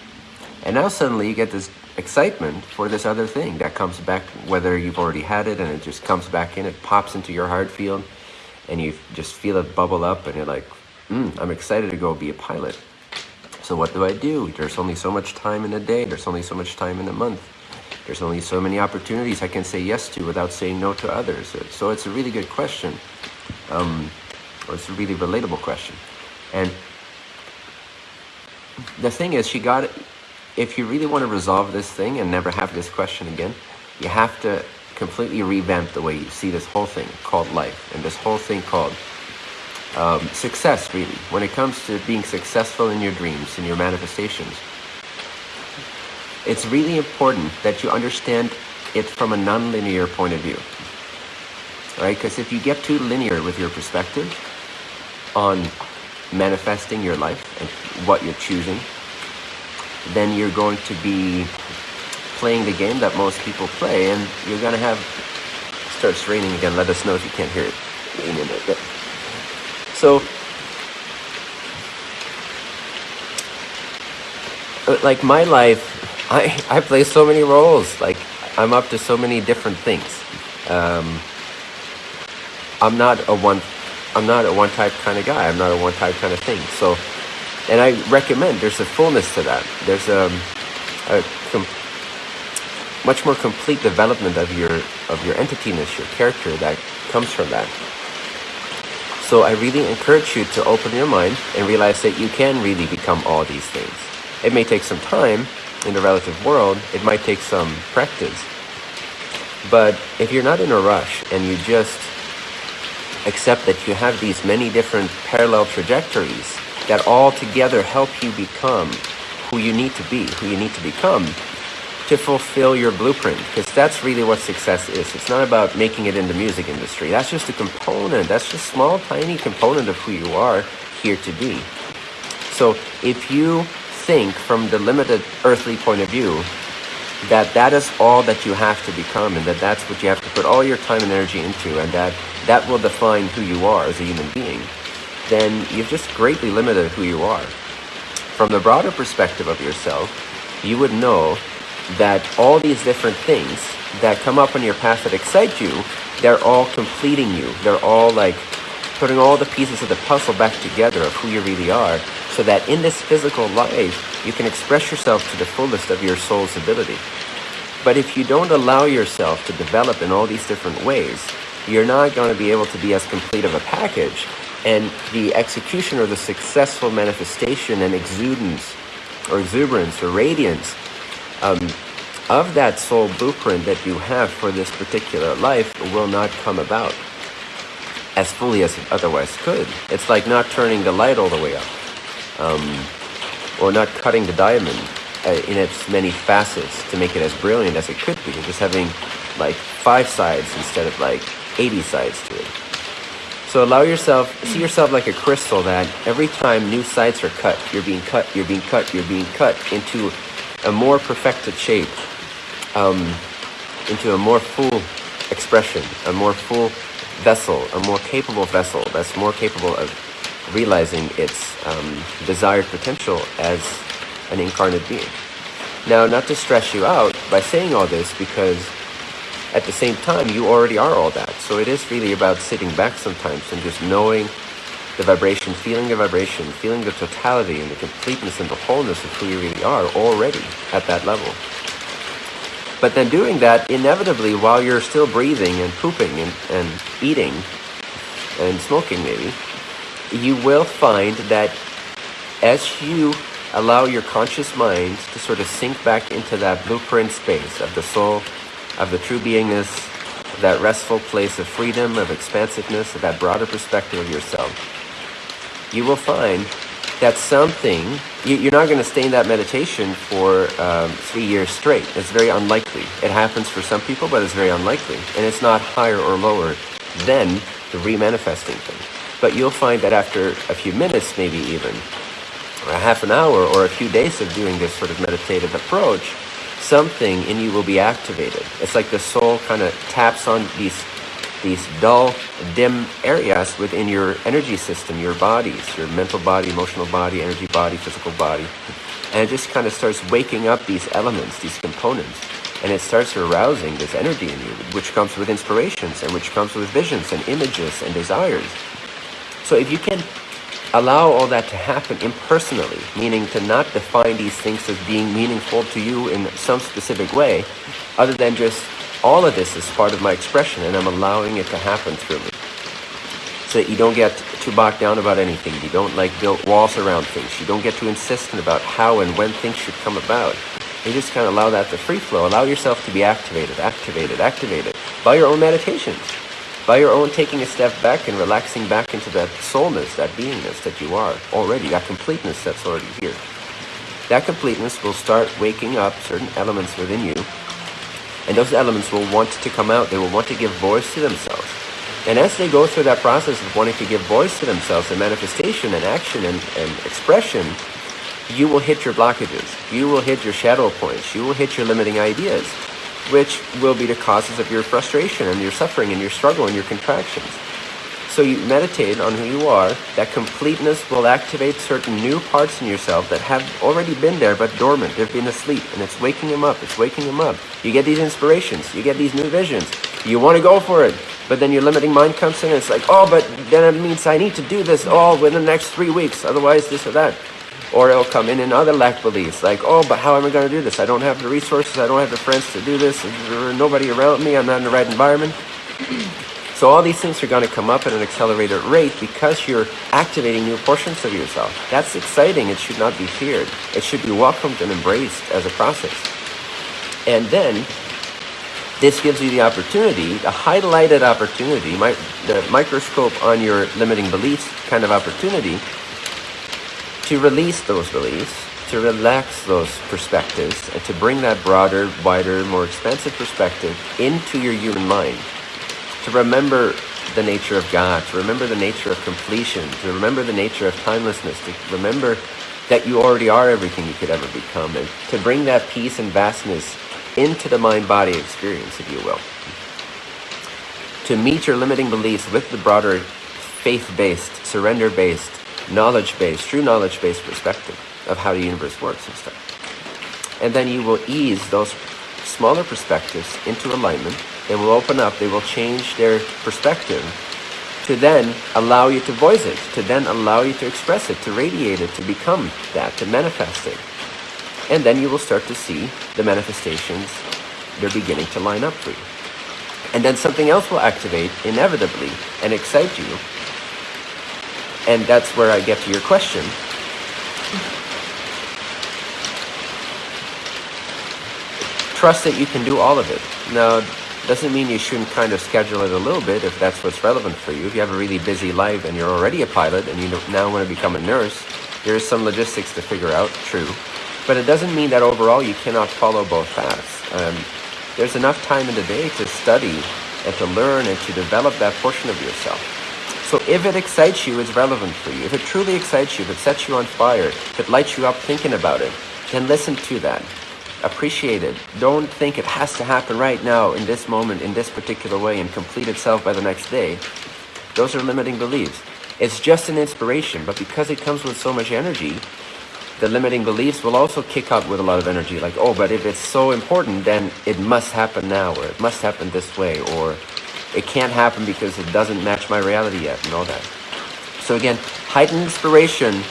And now suddenly you get this excitement for this other thing that comes back, whether you've already had it and it just comes back in, it pops into your heart field, and you just feel it bubble up, and you're like, mm, I'm excited to go be a pilot. So what do I do? There's only so much time in a day. There's only so much time in a month. There's only so many opportunities I can say yes to without saying no to others. So it's a really good question, um, or it's a really relatable question. And the thing is, she got if you really want to resolve this thing and never have this question again, you have to completely revamp the way you see this whole thing called life and this whole thing called um, success, really. When it comes to being successful in your dreams, in your manifestations, it's really important that you understand it from a non-linear point of view. Right? Because if you get too linear with your perspective on manifesting your life and what you're choosing, then you're going to be playing the game that most people play and you're going to have starts raining again. Let us know if you can't hear it. So uh, like my life [laughs] i i play so many roles. Like i'm up to so many different things. Um, i'm not a one i'm not a one type kind of guy i'm not a one type kind of thing so and I recommend there's a fullness to that. There's um, a, a much more complete development of your of your entityness, your character that comes from that. So I really encourage you to open your mind and realize that you can really become all these things. It may take some time in the relative world. It might take some practice. But if you're not in a rush and you just accept that you have these many different parallel trajectories that all together help you become who you need to be, who you need to become to fulfill your blueprint. Because that's really what success is. It's not about making it in the music industry. That's just a component. That's just a small, tiny component of who you are here to be. So if you think from the limited earthly point of view that that is all that you have to become and that that's what you have to put all your time and energy into and that that will define who you are as a human being, then you've just greatly limited who you are. From the broader perspective of yourself, you would know that all these different things that come up on your path that excite you, they're all completing you. They're all like putting all the pieces of the puzzle back together of who you really are so that in this physical life, you can express yourself to the fullest of your soul's ability. But if you don't allow yourself to develop in all these different ways, you're not going to be able to be as complete of a package and the execution or the successful manifestation and exudance or exuberance or radiance um, of that soul blueprint that you have for this particular life will not come about as fully as it otherwise could. It's like not turning the light all the way up um, or not cutting the diamond uh, in its many facets to make it as brilliant as it could be. Just having like five sides instead of like 80 sides to it. So allow yourself, see yourself like a crystal that every time new sides are cut, you're being cut, you're being cut, you're being cut into a more perfected shape, um, into a more full expression, a more full vessel, a more capable vessel that's more capable of realizing its um, desired potential as an incarnate being. Now, not to stress you out by saying all this because at the same time, you already are all that. So it is really about sitting back sometimes and just knowing the vibration, feeling the vibration, feeling the totality and the completeness and the wholeness of who you really are already at that level. But then doing that, inevitably, while you're still breathing and pooping and, and eating and smoking maybe, you will find that as you allow your conscious mind to sort of sink back into that blueprint space of the soul, of the true beingness, that restful place of freedom, of expansiveness, of that broader perspective of yourself, you will find that something, you, are not going to stay in that meditation for um, three years straight. It's very unlikely. It happens for some people, but it's very unlikely. And it's not higher or lower than the remanifesting thing. But you'll find that after a few minutes, maybe even, or a half an hour, or a few days of doing this sort of meditative approach, something in you will be activated. It's like the soul kind of taps on these these dull, dim areas within your energy system, your bodies, your mental body, emotional body, energy body, physical body. And it just kind of starts waking up these elements, these components. And it starts arousing this energy in you, which comes with inspirations and which comes with visions and images and desires. So if you can Allow all that to happen impersonally, meaning to not define these things as being meaningful to you in some specific way, other than just all of this is part of my expression and I'm allowing it to happen through me. so that you don't get too bogged down about anything. You don't like build walls around things. You don't get too insistent about how and when things should come about. You just kind of allow that to free flow. Allow yourself to be activated, activated, activated by your own meditations, by your own taking a step back and relaxing back into that soulness, that beingness that you are already, that completeness that's already here. That completeness will start waking up certain elements within you, and those elements will want to come out. They will want to give voice to themselves. And as they go through that process of wanting to give voice to themselves and manifestation and action and, and expression, you will hit your blockages. You will hit your shadow points. You will hit your limiting ideas, which will be the causes of your frustration and your suffering and your struggle and your contractions. So you meditate on who you are. That completeness will activate certain new parts in yourself that have already been there but dormant. They've been asleep and it's waking them up. It's waking them up. You get these inspirations. You get these new visions. You want to go for it. But then your limiting mind comes in and it's like, oh, but then it means I need to do this all within the next three weeks. Otherwise this or that. Or it'll come in in other lack beliefs, like, oh, but how am I going to do this? I don't have the resources, I don't have the friends to do this, there's nobody around me, I'm not in the right environment. [clears throat] So all these things are going to come up at an accelerated rate because you're activating new portions of yourself. That's exciting. It should not be feared. It should be welcomed and embraced as a process. And then this gives you the opportunity, a highlighted opportunity, the microscope on your limiting beliefs kind of opportunity to release those beliefs, to relax those perspectives, and to bring that broader, wider, more expansive perspective into your human mind. To remember the nature of God, to remember the nature of completion, to remember the nature of timelessness, to remember that you already are everything you could ever become, and to bring that peace and vastness into the mind-body experience, if you will. To meet your limiting beliefs with the broader faith-based, surrender-based, knowledge-based, true knowledge-based perspective of how the universe works and stuff. And then you will ease those smaller perspectives into alignment. They will open up, they will change their perspective to then allow you to voice it, to then allow you to express it, to radiate it, to become that, to manifest it. And then you will start to see the manifestations, they're beginning to line up for you. And then something else will activate inevitably and excite you and that's where I get to your question. Trust that you can do all of it. Now, doesn't mean you shouldn't kind of schedule it a little bit if that's what's relevant for you. If you have a really busy life and you're already a pilot and you now want to become a nurse, there's some logistics to figure out, true. But it doesn't mean that overall you cannot follow both paths. Um, there's enough time in the day to study and to learn and to develop that portion of yourself. So if it excites you, it's relevant for you. If it truly excites you, if it sets you on fire, if it lights you up thinking about it, then listen to that. Appreciate it. Don't think it has to happen right now, in this moment, in this particular way, and complete itself by the next day. Those are limiting beliefs. It's just an inspiration, but because it comes with so much energy, the limiting beliefs will also kick up with a lot of energy. Like, oh, but if it's so important, then it must happen now, or it must happen this way, or it can't happen because it doesn't match my reality yet all that. So again, heightened inspiration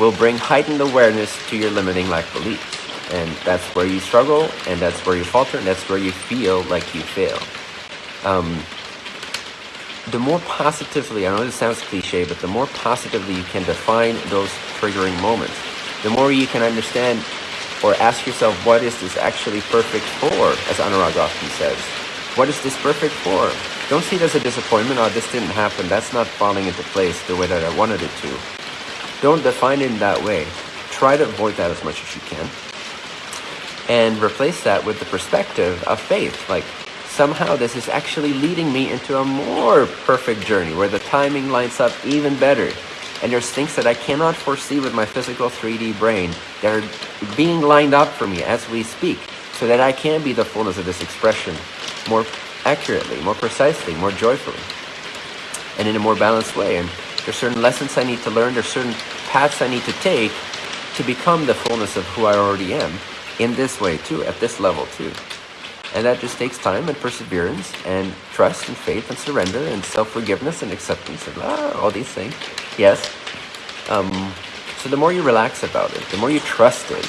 will bring heightened awareness to your limiting lack beliefs. And that's where you struggle, and that's where you falter, and that's where you feel like you fail. Um, the more positively, I know this sounds cliche, but the more positively you can define those triggering moments, the more you can understand or ask yourself, what is this actually perfect for, as Anurag often says. What is this perfect for? Don't see it as a disappointment, oh, this didn't happen, that's not falling into place the way that I wanted it to. Don't define it in that way. Try to avoid that as much as you can. And replace that with the perspective of faith. Like, somehow this is actually leading me into a more perfect journey where the timing lines up even better. And there's things that I cannot foresee with my physical 3D brain that are being lined up for me as we speak so that I can be the fullness of this expression more accurately, more precisely, more joyfully, and in a more balanced way. And there's certain lessons I need to learn, there's certain paths I need to take to become the fullness of who I already am in this way too, at this level too. And that just takes time and perseverance and trust and faith and surrender and self-forgiveness and acceptance and ah, all these things. Yes. Um, so the more you relax about it, the more you trust it,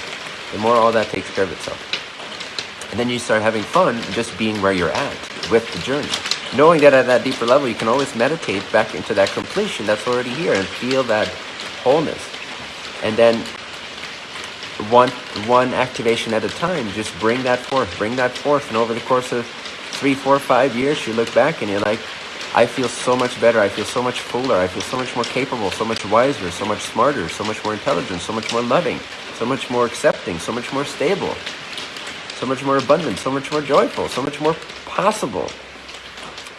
the more all that takes care of itself. And then you start having fun just being where you're at with the journey. knowing that at that deeper level, you can always meditate back into that completion that's already here and feel that wholeness. And then one one activation at a time, just bring that forth, bring that forth, and over the course of three, four, five years, you look back and you're like, I feel so much better. I feel so much fuller. I feel so much more capable, so much wiser, so much smarter, so much more intelligent, so much more loving, so much more accepting, so much more stable, so much more abundant, so much more joyful, so much more possible.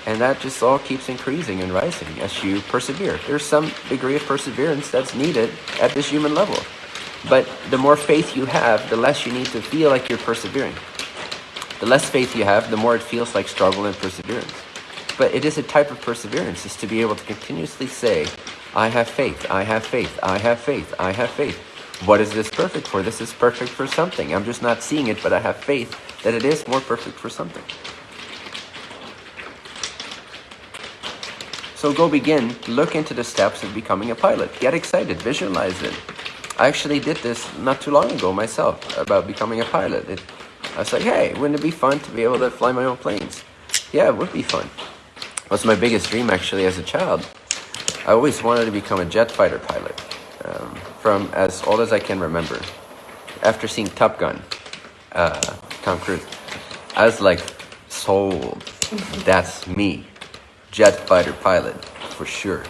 And that just all keeps increasing and rising as you persevere. There's some degree of perseverance that's needed at this human level. But the more faith you have, the less you need to feel like you're persevering. The less faith you have, the more it feels like struggle and perseverance. But it is a type of perseverance, is to be able to continuously say, I have faith, I have faith, I have faith, I have faith. What is this perfect for? This is perfect for something. I'm just not seeing it, but I have faith that it is more perfect for something. So go begin, look into the steps of becoming a pilot. Get excited, visualize it. I actually did this not too long ago myself about becoming a pilot. It, I was like, hey, wouldn't it be fun to be able to fly my own planes? Yeah, it would be fun. Was my biggest dream actually as a child. I always wanted to become a jet fighter pilot um, from as old as I can remember. After seeing Top Gun, uh, Tom Cruise, I was like, sold. That's me. Jet fighter pilot, for sure.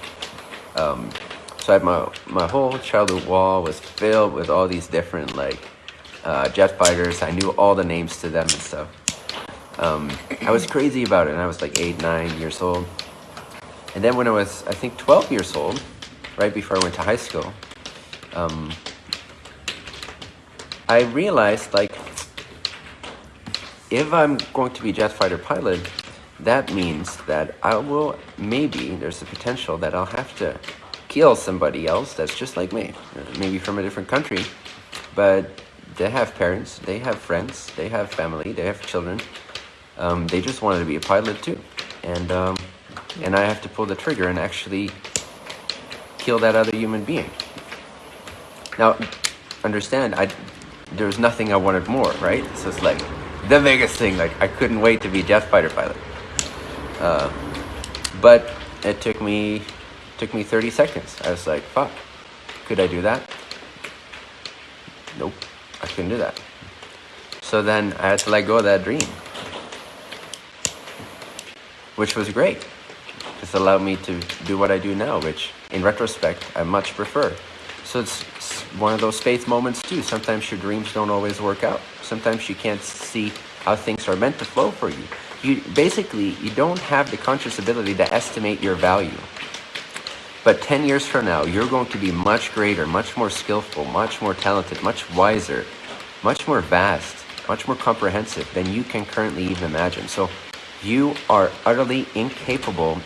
Um, so I had my my whole childhood wall was filled with all these different like uh, jet fighters. I knew all the names to them and stuff. Um, I was crazy about it, and I was like eight, nine years old. And then when I was, I think, 12 years old, right before I went to high school, um, I realized like if I'm going to be jet fighter pilot, that means that I will maybe there's a potential that I'll have to kill somebody else that's just like me, maybe from a different country, but they have parents, they have friends, they have family, they have children. Um, they just wanted to be a pilot too, and um, and I have to pull the trigger and actually kill that other human being. Now, understand, I there was nothing I wanted more, right? So it's like the biggest thing. Like I couldn't wait to be a fighter pilot. Uh, but it took me Took me 30 seconds. I was like, fuck, could I do that? Nope, I couldn't do that. So then I had to let go of that dream, which was great. This allowed me to do what I do now, which in retrospect, I much prefer. So it's, one of those faith moments too. Sometimes your dreams don't always work out. Sometimes you can't see how things are meant to flow for you. You basically, you don't have the conscious ability to estimate your value. But 10 years from now, you're going to be much greater, much more skillful, much more talented, much wiser, much more vast, much more comprehensive than you can currently even imagine. So you are utterly incapable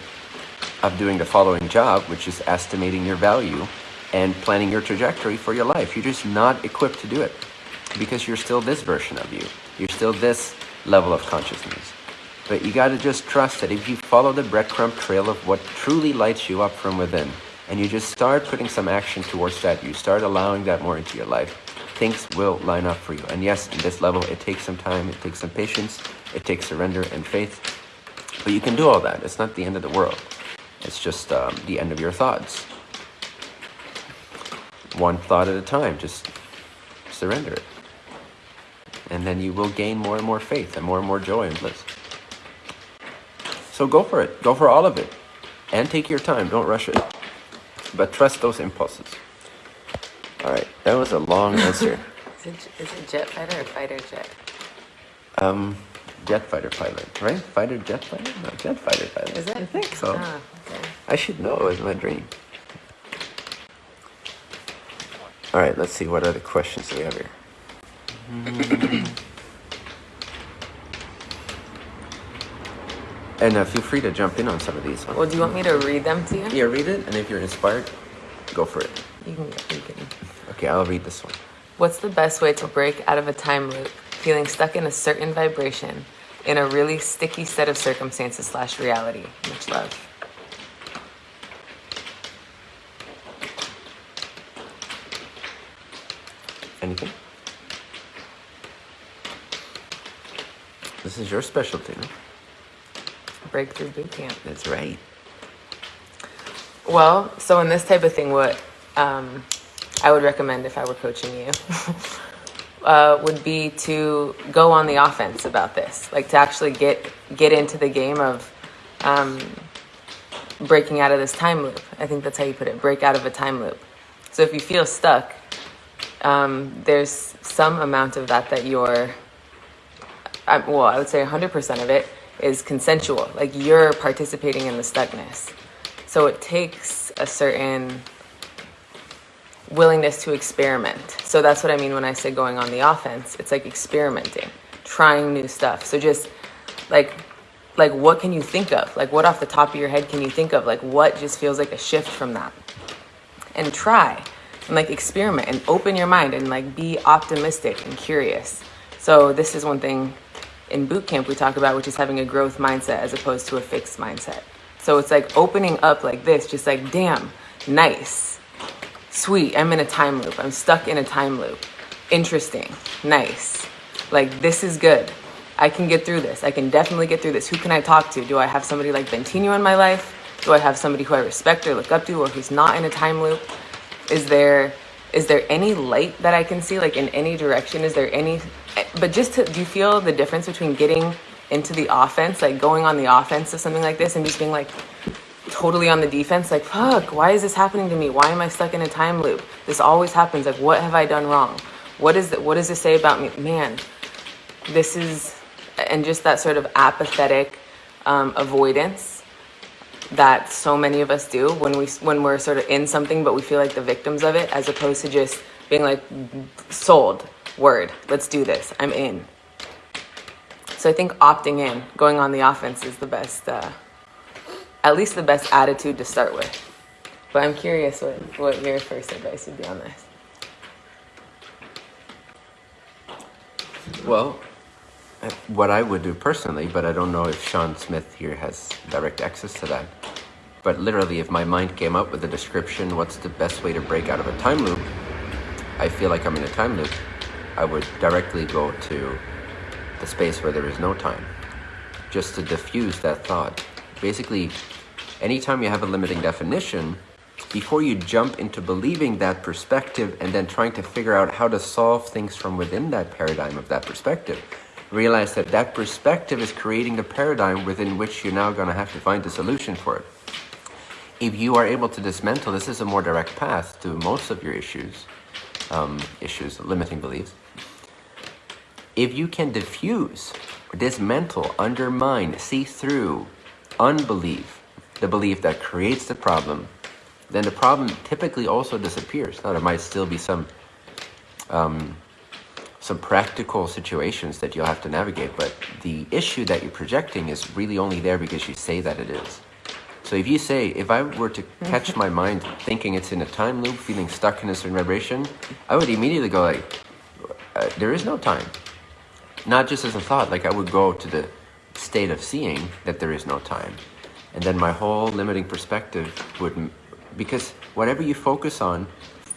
of doing the following job, which is estimating your value and planning your trajectory for your life. You're just not equipped to do it because you're still this version of you. You're still this level of consciousness. But you got to just trust that if you follow the breadcrumb trail of what truly lights you up from within, and you just start putting some action towards that, you start allowing that more into your life, things will line up for you. And yes, in this level, it takes some time, it takes some patience, it takes surrender and faith. But you can do all that. It's not the end of the world. It's just um, the end of your thoughts. One thought at a time, just surrender it. And then you will gain more and more faith and more and more joy and bliss. So go for it. Go for all of it. And take your time. Don't rush it. But trust those impulses. All right. That was a long [laughs] answer. is, it, is it jet fighter or fighter jet? Um, jet fighter pilot, right? Fighter jet fighter? No, jet fighter pilot. Is it? I think so. Ah, okay. I should know. It was my dream. All right. Let's see. What other questions do we have here? [clears throat] And uh, feel free to jump in on some of these. Well, do you want me to read them to you? Yeah, read it, and if you're inspired, go for it. You can, you can. Okay, I'll read this one. What's the best way to break out of a time loop, feeling stuck in a certain vibration, in a really sticky set of circumstances slash reality? Much love. Anything? This is your specialty, no? Breakthrough Boot Camp. That's right. Well, so in this type of thing, what um, I would recommend if I were coaching you [laughs] uh, would be to go on the offense about this, like to actually get get into the game of um, breaking out of this time loop. I think that's how you put it: break out of a time loop. So if you feel stuck, um, there's some amount of that that you're. I, well, I would say 100% of it is consensual. Like you're participating in the stuckness. So it takes a certain willingness to experiment. So that's what I mean when I say going on the offense. It's like experimenting, trying new stuff. So just like like what can you think of? Like what off the top of your head can you think of? Like what just feels like a shift from that? And try and like experiment and open your mind and like be optimistic and curious. So this is one thing in boot camp we talk about which is having a growth mindset as opposed to a fixed mindset. So it's like opening up like this, just like, damn, nice, sweet. I'm in a time loop. I'm stuck in a time loop. Interesting, nice. Like, this is good. I can get through this. I can definitely get through this. Who can I talk to? Do I have somebody like Bentinho in my life? Do I have somebody who I respect or look up to or who's not in a time loop? Is there is there any light that I can see like in any direction? Is there any but just to do you feel the difference between getting into the offense, like going on the offense of something like this and just being like totally on the defense, like, fuck, why is this happening to me? Why am I stuck in a time loop? This always happens. Like, what have I done wrong? What is it? What does this say about me? Man, this is, and just that sort of apathetic um, avoidance that so many of us do when we when we're sort of in something, but we feel like the victims of it, as opposed to just being like, sold, word, let's do this, I'm in. So I think opting in, going on the offense is the best, uh, at least the best attitude to start with. But I'm curious what, what your first advice would be on this. Well, what I would do personally, but I don't know if Sean Smith here has direct access to that. But literally, if my mind came up with a description, what's the best way to break out of a time loop? I feel like I'm in a time loop. I would directly go to the space where there is no time, just to diffuse that thought. Basically, anytime you have a limiting definition, before you jump into believing that perspective and then trying to figure out how to solve things from within that paradigm of that perspective, realize that that perspective is creating the paradigm within which you're now going to have to find the solution for it. If you are able to dismantle, this is a more direct path to most of your issues, um, issues, limiting beliefs. If you can diffuse, dismantle, undermine, see through unbelief, the belief that creates the problem, then the problem typically also disappears. Now there might still be some um, some practical situations that you'll have to navigate, but the issue that you're projecting is really only there because you say that it is. So if you say, if I were to catch my mind thinking it's in a time loop, feeling stuck in a certain vibration, I would immediately go like, uh, there is no time not just as a thought, like I would go to the state of seeing that there is no time. And then my whole limiting perspective would, because whatever you focus on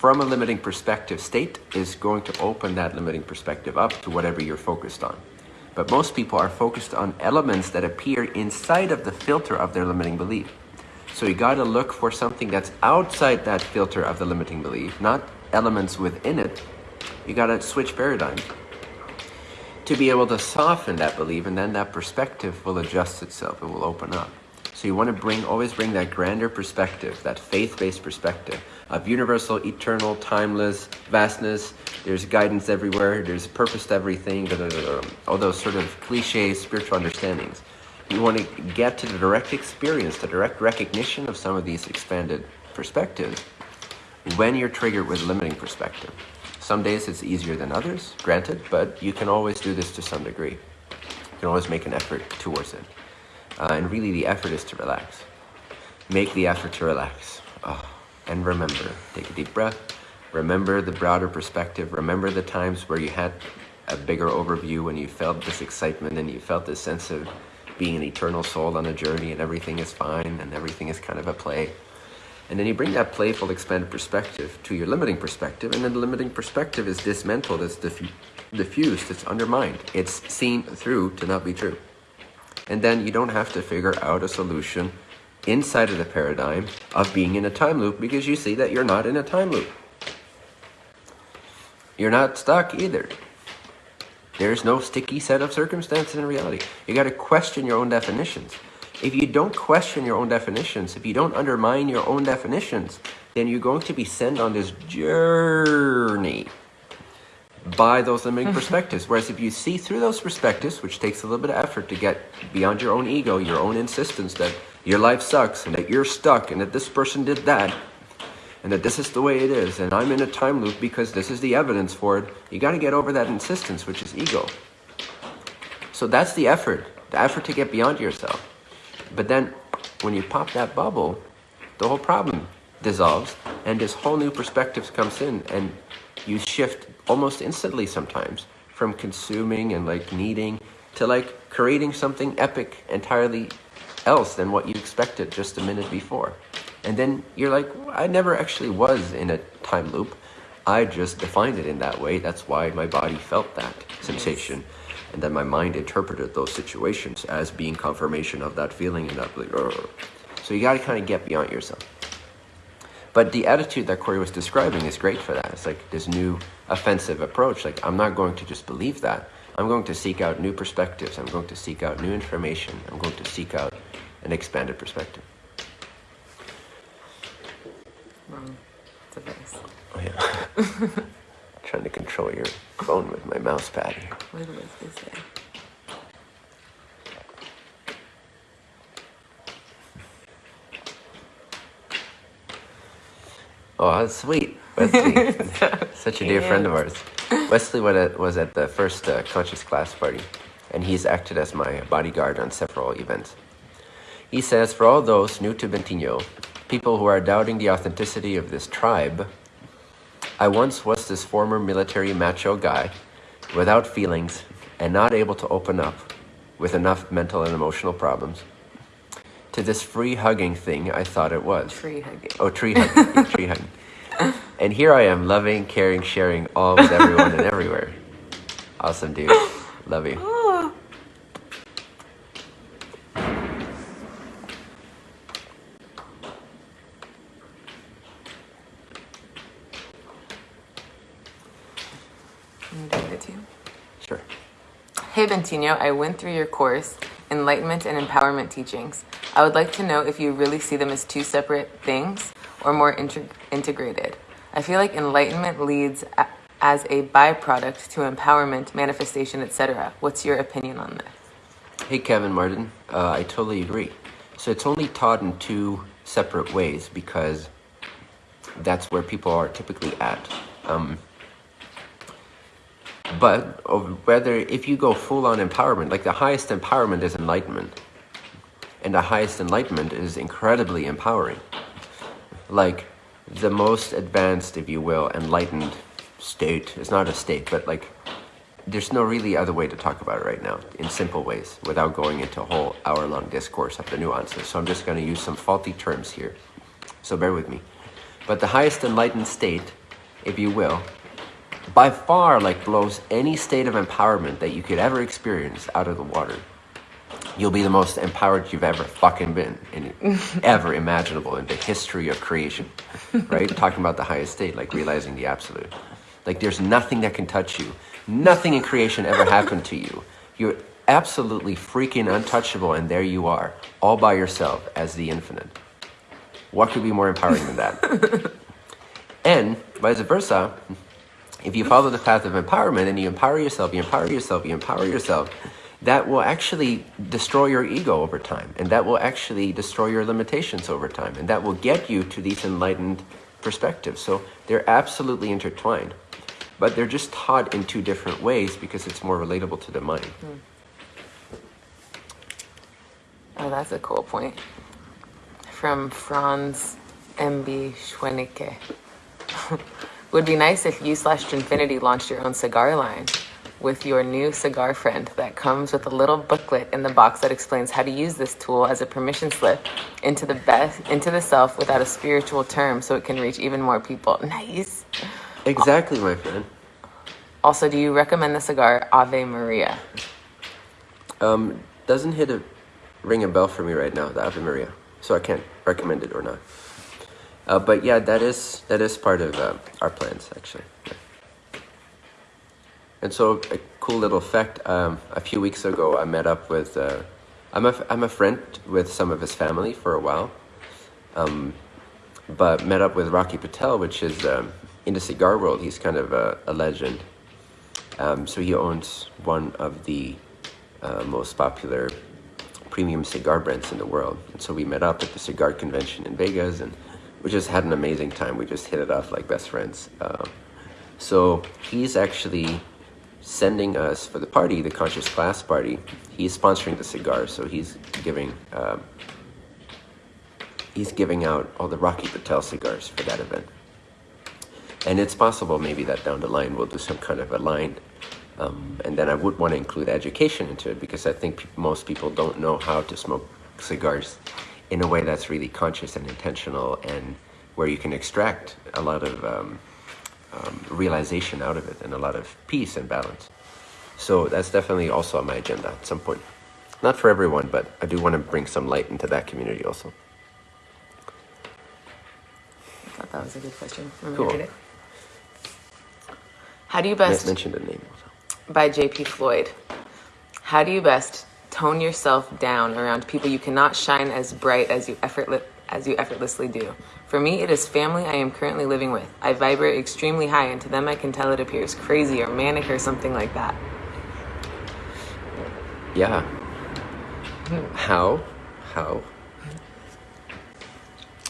from a limiting perspective state is going to open that limiting perspective up to whatever you're focused on. But most people are focused on elements that appear inside of the filter of their limiting belief. So you got to look for something that's outside that filter of the limiting belief, not elements within it. You got to switch paradigms to be able to soften that belief and then that perspective will adjust itself it will open up so you want to bring always bring that grander perspective that faith-based perspective of universal eternal timeless vastness there's guidance everywhere there's purpose to everything all those sort of cliche spiritual understandings you want to get to the direct experience the direct recognition of some of these expanded perspectives when you're triggered with limiting perspective some days it's easier than others, granted, but you can always do this to some degree. You can always make an effort towards it. Uh, and really the effort is to relax. Make the effort to relax. Oh, and remember, take a deep breath. Remember the broader perspective. Remember the times where you had a bigger overview when you felt this excitement and you felt this sense of being an eternal soul on a journey and everything is fine and everything is kind of a play. And then you bring that playful, expanded perspective to your limiting perspective, and then the limiting perspective is dismantled, it's diffu diffused, it's undermined, it's seen through to not be true. And then you don't have to figure out a solution inside of the paradigm of being in a time loop because you see that you're not in a time loop. You're not stuck either. There's no sticky set of circumstances in reality. You got to question your own definitions. If you don't question your own definitions, if you don't undermine your own definitions, then you're going to be sent on this journey by those limiting [laughs] perspectives. Whereas if you see through those perspectives, which takes a little bit of effort to get beyond your own ego, your own insistence that your life sucks and that you're stuck and that this person did that and that this is the way it is and I'm in a time loop because this is the evidence for it, you got to get over that insistence, which is ego. So that's the effort, the effort to get beyond yourself. But then when you pop that bubble, the whole problem dissolves and this whole new perspective comes in and you shift almost instantly sometimes from consuming and like needing to like creating something epic entirely else than what you expected just a minute before. And then you're like, I never actually was in a time loop. I just defined it in that way. That's why my body felt that sensation. And then my mind interpreted those situations as being confirmation of that feeling and that. So you got to kind of get beyond yourself. But the attitude that Corey was describing is great for that. It's like this new offensive approach. Like, I'm not going to just believe that. I'm going to seek out new perspectives. I'm going to seek out new information. I'm going to seek out an expanded perspective. Wrong device. Oh, yeah. [laughs] Trying to control your phone with my mouse pad here. What was this say? Oh, that's sweet. Wesley, [laughs] such a dear friend of ours. Wesley was at the first uh, conscious class party, and he's acted as my bodyguard on several events. He says, for all those new to Bentinho, people who are doubting the authenticity of this tribe, I once was this former military macho guy without feelings and not able to open up with enough mental and emotional problems to this free hugging thing I thought it was. Tree hugging. Oh, tree hugging. tree hugging. [laughs] And here I am, loving, caring, sharing all with everyone and everywhere. Awesome, dude. Love you. Sure. Hey Bentinho, I went through your course, Enlightenment and Empowerment Teachings. I would like to know if you really see them as two separate things or more integrated. I feel like enlightenment leads a as a byproduct to empowerment, manifestation, etc. What's your opinion on this? Hey Kevin Martin, uh, I totally agree. So it's only taught in two separate ways because that's where people are typically at. Um, but whether if you go full on empowerment, like the highest empowerment is enlightenment. And the highest enlightenment is incredibly empowering. Like the most advanced, if you will, enlightened state, it's not a state, but like there's no really other way to talk about it right now in simple ways without going into a whole hour long discourse of the nuances. So I'm just going to use some faulty terms here. So bear with me. But the highest enlightened state, if you will, by far like blows any state of empowerment that you could ever experience out of the water. You'll be the most empowered you've ever fucking been in [laughs] ever imaginable in the history of creation. Right? [laughs] Talking about the highest state, like realizing the absolute. Like there's nothing that can touch you. Nothing in creation ever happened to you. You're absolutely freaking untouchable and there you are, all by yourself as the infinite. What could be more empowering than that? [laughs] and vice versa, if you follow the path of empowerment and you empower yourself, you empower yourself, you empower yourself, that will actually destroy your ego over time. And that will actually destroy your limitations over time. And that will get you to these enlightened perspectives. So they're absolutely intertwined. But they're just taught in two different ways because it's more relatable to the mind. Hmm. Oh, that's a cool point. From Franz M.B. Schwenicke. [laughs] Would be nice if you slash Trinfinity launched your own cigar line with your new cigar friend that comes with a little booklet in the box that explains how to use this tool as a permission slip into the best into the self without a spiritual term so it can reach even more people. [laughs] Nice. Exactly, my friend. Also, do you recommend the cigar Ave Maria? Um, doesn't hit a ring a bell for me right now, the Ave Maria. So I can't recommend it or not. Uh, but yeah, that is that is part of uh, our plans actually. And so a cool little fact: um, a few weeks ago, I met up with. Uh, I'm a I'm a friend with some of his family for a while, um, but met up with Rocky Patel, which is um, in the cigar world. He's kind of a, a legend. Um, so he owns one of the uh, most popular premium cigar brands in the world. And so we met up at the cigar convention in Vegas and we just had an amazing time. We just hit it off like best friends. Uh, so he's actually sending us for the party, the Conscious Class party. He's sponsoring the cigars, so he's giving um, he's giving out all the Rocky Patel cigars for that event. And it's possible maybe that down the line we'll do some kind of a line um, and then I would want to include education into it because I think most people don't know how to smoke cigars in a way that's really conscious and intentional and where you can extract a lot of um, um, realization out of it and a lot of peace and balance. So that's definitely also on my agenda at some point. Not for everyone, but I do want to bring some light into that community also. I thought that was a good question. Cool. How do you best... mention the name also by J.P. Floyd. How do you best tone yourself down around people you cannot shine as bright as you effortless as you effortlessly do? For me, it is family I am currently living with. I vibrate extremely high, and to them I can tell it appears crazy or manic or something like that. Yeah. How? How?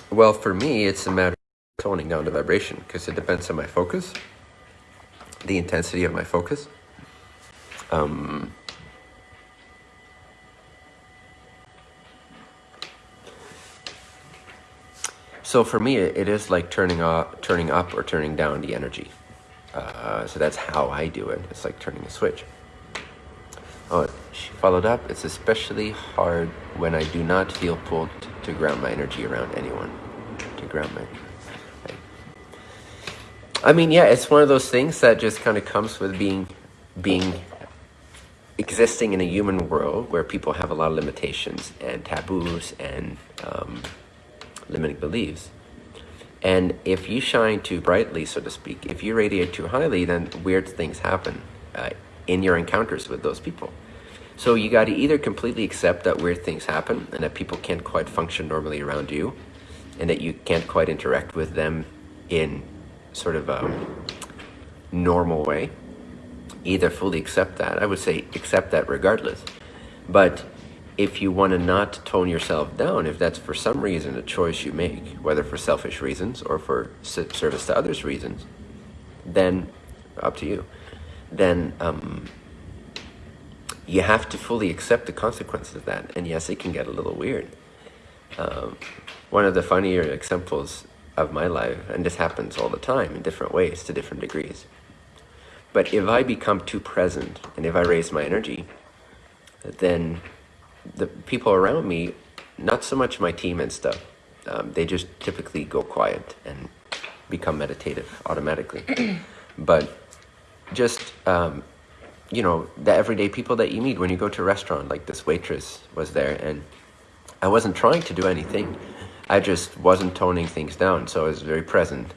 Well, for me, it's a matter of toning down the vibration because it depends on my focus, the intensity of my focus. Um, so for me, it is like turning up, turning up or turning down the energy. Uh, so that's how I do it. It's like turning a switch. Oh, she followed up. It's especially hard when I do not feel pulled to ground my energy around anyone. To ground my. I mean, yeah, it's one of those things that just kind of comes with being, being existing in a human world where people have a lot of limitations and taboos and um, limiting beliefs. And if you shine too brightly, so to speak, if you radiate too highly, then weird things happen uh, in your encounters with those people. So you got to either completely accept that weird things happen and that people can't quite function normally around you and that you can't quite interact with them in sort of a normal way either fully accept that. I would say accept that regardless. But if you want to not tone yourself down, if that's for some reason a choice you make, whether for selfish reasons or for service to others reasons, then up to you. Then um, you have to fully accept the consequences of that. And yes, it can get a little weird. Um, one of the funnier examples of my life, and this happens all the time in different ways to different degrees, but if I become too present and if I raise my energy, then the people around me, not so much my team and stuff, um, they just typically go quiet and become meditative automatically. [clears throat] but just, um, you know, the everyday people that you meet when you go to a restaurant, like this waitress was there and I wasn't trying to do anything. I just wasn't toning things down. So I was very present.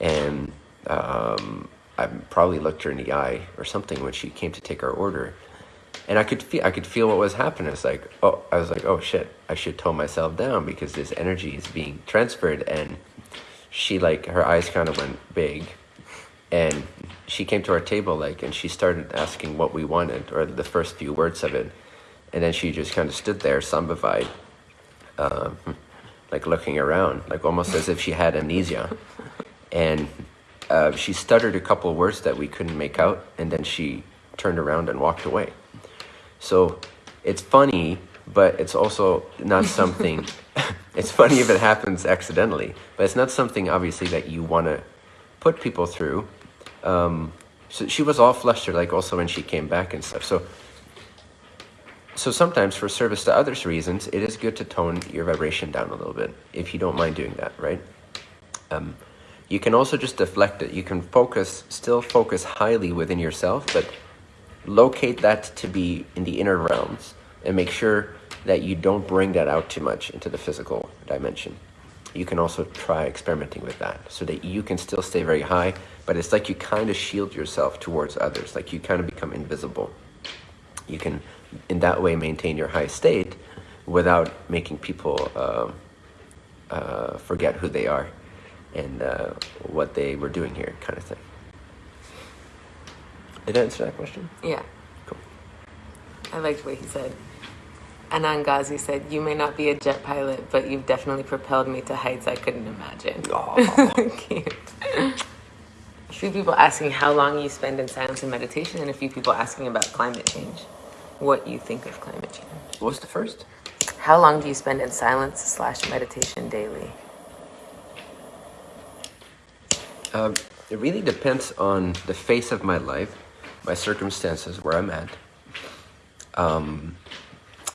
And um, I probably looked her in the eye or something when she came to take our order. And I could feel I could feel what was happening. It's like, oh, I was like, oh shit, I should tone myself down because this energy is being transferred. And she like her eyes kind of went big, and she came to our table like, and she started asking what we wanted or the first few words of it, and then she just kind of stood there, zombified, um, like looking around, like almost as if she had amnesia, and uh, she stuttered a couple words that we couldn't make out, and then she turned around and walked away. So it's funny, but it's also not [laughs] something. it's funny if it happens accidentally, but it's not something obviously that you want to put people through. Um, so she was all flustered, like also when she came back and stuff. So, so sometimes for service to others reasons, it is good to tone your vibration down a little bit if you don't mind doing that, right? Um, you can also just deflect it. You can focus, still focus highly within yourself, but locate that to be in the inner realms and make sure that you don't bring that out too much into the physical dimension. You can also try experimenting with that so that you can still stay very high, but it's like you kind of shield yourself towards others, like you kind of become invisible. You can, in that way, maintain your high state without making people uh, uh, forget who they are and uh, what they were doing here, kind of thing. Did I answer that question? Yeah. Cool. I liked what he said. Anand Ghazi said, You may not be a jet pilot, but you've definitely propelled me to heights I couldn't imagine. [laughs] Cute. A few people asking how long you spend in silence and meditation, and a few people asking about climate change. What you think of climate change? What's the first? How long do you spend in silence slash meditation daily? Um, it really depends on the phase of my life, my circumstances, where I'm at. Um,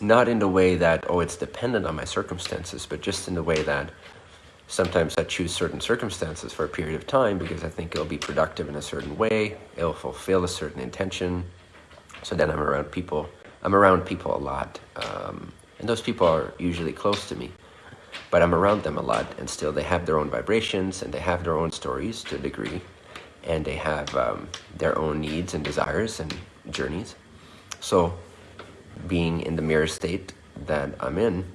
not in the way that, oh, it's dependent on my circumstances, but just in the way that sometimes I choose certain circumstances for a period of time because I think it'll be productive in a certain way, it'll fulfill a certain intention. So then I'm around people. I'm around people a lot. Um, and those people are usually close to me. But I'm around them a lot, and still they have their own vibrations and they have their own stories to a degree. And they have um, their own needs and desires and journeys. So being in the mirror state that I'm in,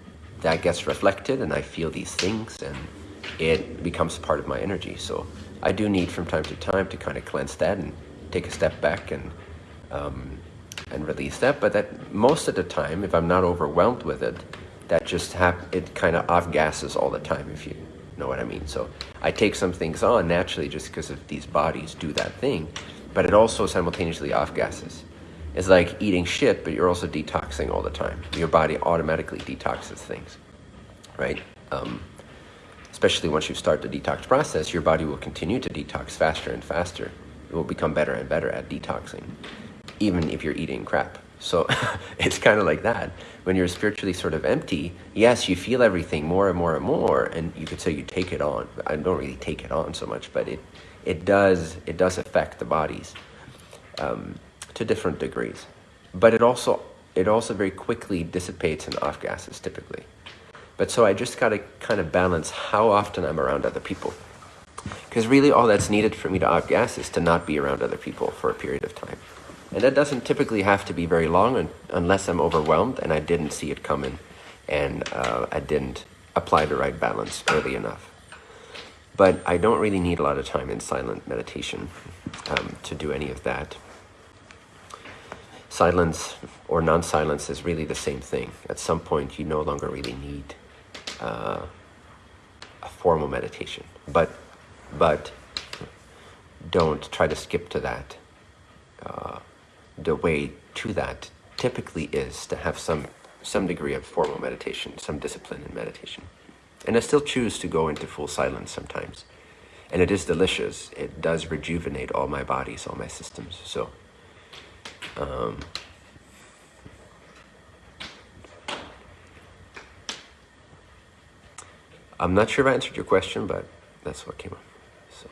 that gets reflected and I feel these things and it becomes part of my energy. So I do need from time to time to kind of cleanse that and take a step back and um, and release that. But that most of the time, if I'm not overwhelmed with it, that just hap- it kind of off gases all the time. If you know what I mean. So I take some things on naturally just because of these bodies do that thing, but it also simultaneously off gases. It's like eating shit, but you're also detoxing all the time. Your body automatically detoxes things, right? Um, especially once you start the detox process, your body will continue to detox faster and faster. It will become better and better at detoxing, even if you're eating crap. So [laughs] it's kind of like that. When you're spiritually sort of empty, yes, you feel everything more and more and more, and you could say you take it on. I don't really take it on so much, but it it does it does affect the bodies. Um, to different degrees. But it also it also very quickly dissipates in off gases typically. But so I just got to kind of balance how often I'm around other people. Because really all that's needed for me to off gas is to not be around other people for a period of time. And that doesn't typically have to be very long un unless I'm overwhelmed and I didn't see it coming and uh, I didn't apply the right balance early enough. But I don't really need a lot of time in silent meditation um, to do any of that silence or non-silence is really the same thing. At some point, you no longer really need uh, a formal meditation, but but don't try to skip to that. Uh, the way to that typically is to have some some degree of formal meditation, some discipline in meditation. And I still choose to go into full silence sometimes. And it is delicious. It does rejuvenate all my bodies, all my systems. So um, I'm not sure if I answered your question, but that's what came up. So.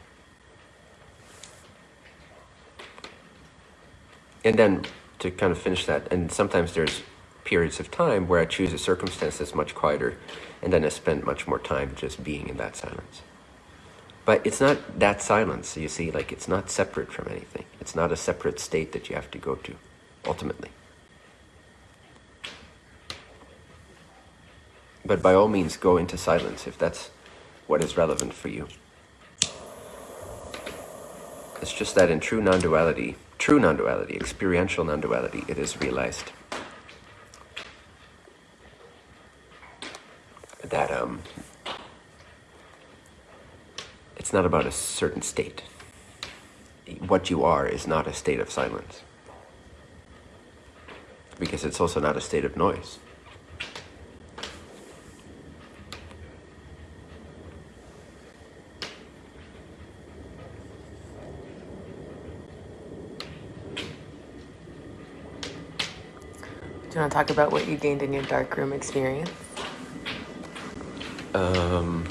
And then to kind of finish that, and sometimes there's periods of time where I choose a circumstance that's much quieter, and then I spend much more time just being in that silence. But it's not that silence, you see, like it's not separate from anything. It's not a separate state that you have to go to, ultimately. But by all means, go into silence if that's what is relevant for you. It's just that in true non-duality, true non-duality, experiential non-duality, it is realized that um, it's not about a certain state. What you are is not a state of silence. Because it's also not a state of noise. You want to talk about what you gained in your dark room experience? Um,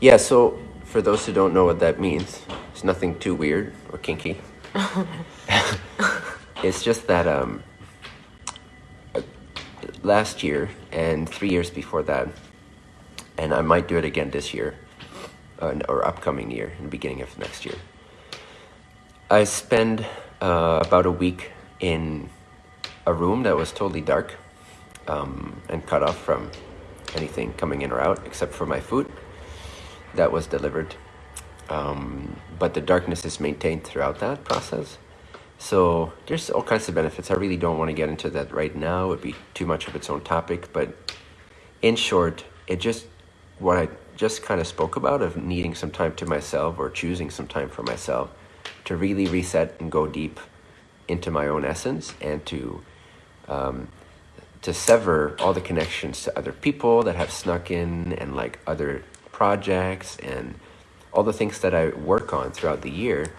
yeah, so for those who don't know what that means, it's nothing too weird or kinky. [laughs] it's just that um, last year and three years before that, and I might do it again this year uh, or upcoming year, in the beginning of next year. I spend uh, about a week in a room that was totally dark um, and cut off from anything coming in or out except for my food that was delivered. Um, but the darkness is maintained throughout that process. So there's all kinds of benefits. I really don't want to get into that right now. It would be too much of its own topic. But in short, it just what I just kind of spoke about of needing some time to myself or choosing some time for myself to really reset and go deep into my own essence and to um, to sever all the connections to other people that have snuck in and like other projects and all the things that I work on throughout the year,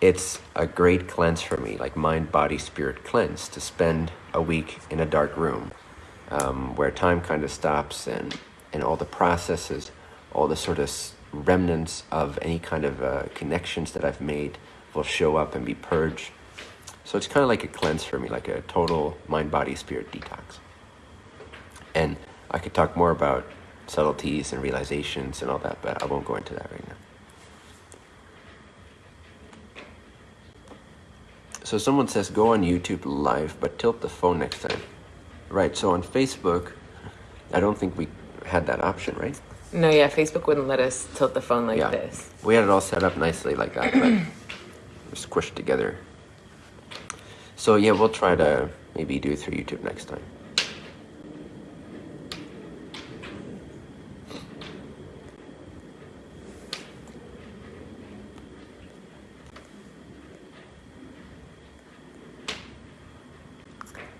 it's a great cleanse for me, like mind, body, spirit cleanse, to spend a week in a dark room um, where time kind of stops and, and all the processes, all the sort of remnants of any kind of uh, connections that I've made will show up and be purged. So it's kind of like a cleanse for me, like a total mind, body, spirit detox. And I could talk more about subtleties and realizations and all that, but I won't go into that right now. So someone says go on YouTube live, but tilt the phone next time. Right, so on Facebook, I don't think we had that option, right? No, yeah, Facebook wouldn't let us tilt the phone like yeah. this. We had it all set up nicely like that, but squished together. So yeah, we'll try to maybe do it through YouTube next time.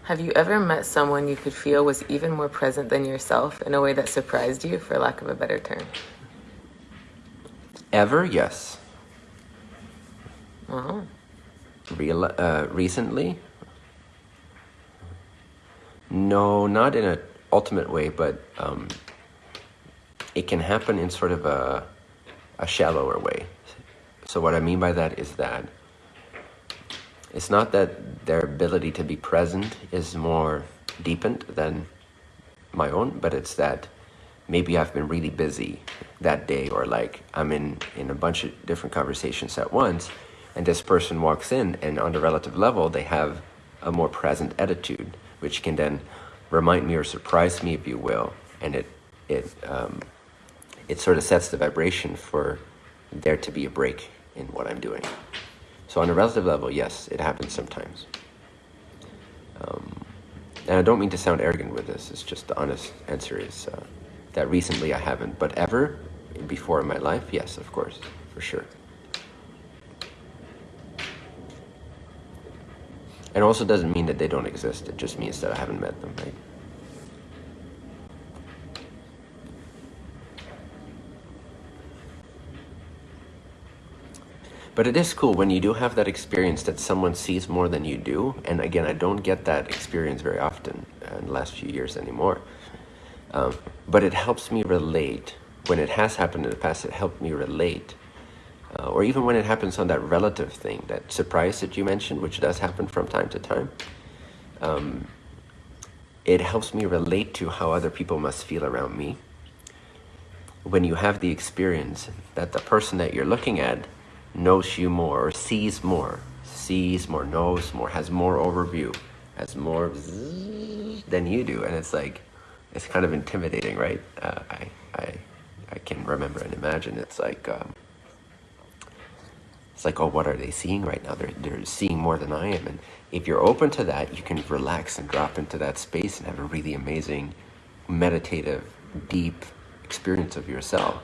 Have you ever met someone you could feel was even more present than yourself in a way that surprised you, for lack of a better term? Ever? Yes. Oh. Real, uh, recently? No, not in an ultimate way, but um, it can happen in sort of a, a shallower way. So what I mean by that is that it's not that their ability to be present is more deepened than my own, but it's that maybe I've been really busy that day or like I'm in, in a bunch of different conversations at once and this person walks in and on the relative level they have a more present attitude which can then remind me or surprise me if you will and it it um, it sort of sets the vibration for there to be a break in what I'm doing. So on a relative level, yes, it happens sometimes. Um, and I don't mean to sound arrogant with this, it's just the honest answer is uh, that recently I haven't, but ever before in my life, yes, of course, for sure. It also doesn't mean that they don't exist, it just means that I haven't met them, right? But it is cool when you do have that experience that someone sees more than you do. And again, I don't get that experience very often in the last few years anymore. Um, but it helps me relate. When it has happened in the past, it helped me relate. Uh, or even when it happens on that relative thing, that surprise that you mentioned, which does happen from time to time. Um, it helps me relate to how other people must feel around me. When you have the experience that the person that you're looking at knows you more or sees more, sees more, knows more, has more overview, has more [laughs] than you do. And it's like, it's kind of intimidating, right? Uh, I, I, I can remember and imagine it's like, um, it's like, oh, what are they seeing right now? They're, they're seeing more than I am. And if you're open to that, you can relax and drop into that space and have a really amazing, meditative, deep experience of yourself.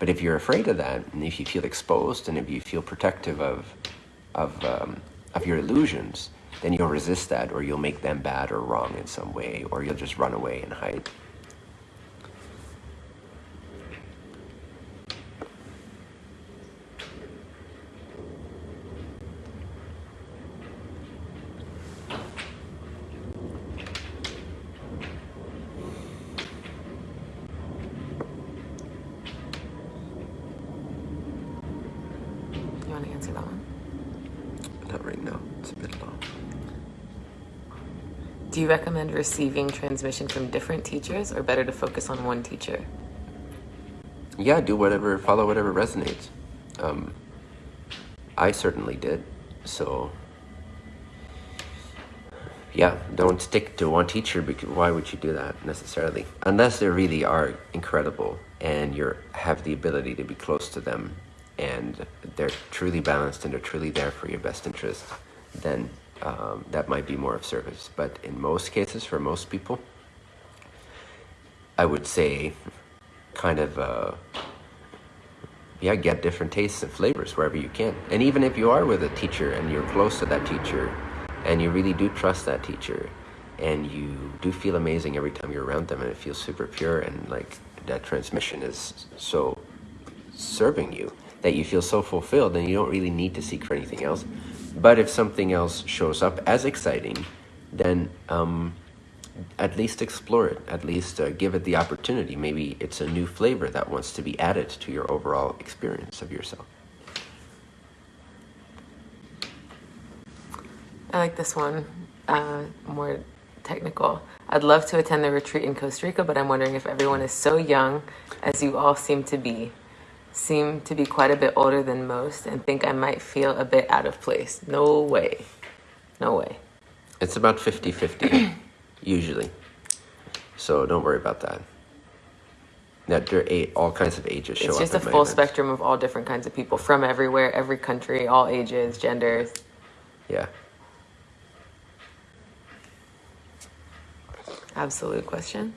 But if you're afraid of that, and if you feel exposed, and if you feel protective of, of, um, of your illusions, then you'll resist that, or you'll make them bad or wrong in some way, or you'll just run away and hide. Recommend receiving transmission from different teachers or better to focus on one teacher? Yeah, do whatever, follow whatever resonates. Um, I certainly did. So, yeah, don't stick to one teacher because why would you do that necessarily? Unless they really are incredible and you have the ability to be close to them and they're truly balanced and they're truly there for your best interest, then um, that might be more of service. But in most cases, for most people, I would say kind of, uh, yeah, get different tastes and flavors wherever you can. And even if you are with a teacher and you're close to that teacher and you really do trust that teacher and you do feel amazing every time you're around them and it feels super pure and like that transmission is so serving you that you feel so fulfilled and you don't really need to seek for anything else. But if something else shows up as exciting, then um, at least explore it, at least uh, give it the opportunity. Maybe it's a new flavor that wants to be added to your overall experience of yourself. I like this one, uh, more technical. I'd love to attend the retreat in Costa Rica, but I'm wondering if everyone is so young as you all seem to be seem to be quite a bit older than most and think I might feel a bit out of place. No way. No way. It's about 50-50, [clears throat] usually. So don't worry about that. That there are all kinds of ages show It's just a full spectrum of all different kinds of people from everywhere, every country, all ages, genders. Yeah. Absolute question.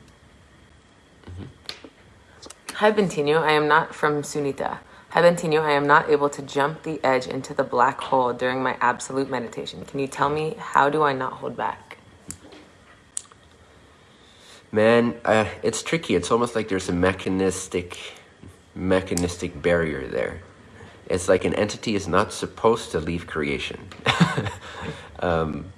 Mm -hmm. Hi, Bentinho. I am not from Sunita. Hi, Bentinho. I am not able to jump the edge into the black hole during my absolute meditation. Can you tell me how do I not hold back? Man, uh, it's tricky. It's almost like there's a mechanistic, mechanistic barrier there. It's like an entity is not supposed to leave creation. [laughs] um,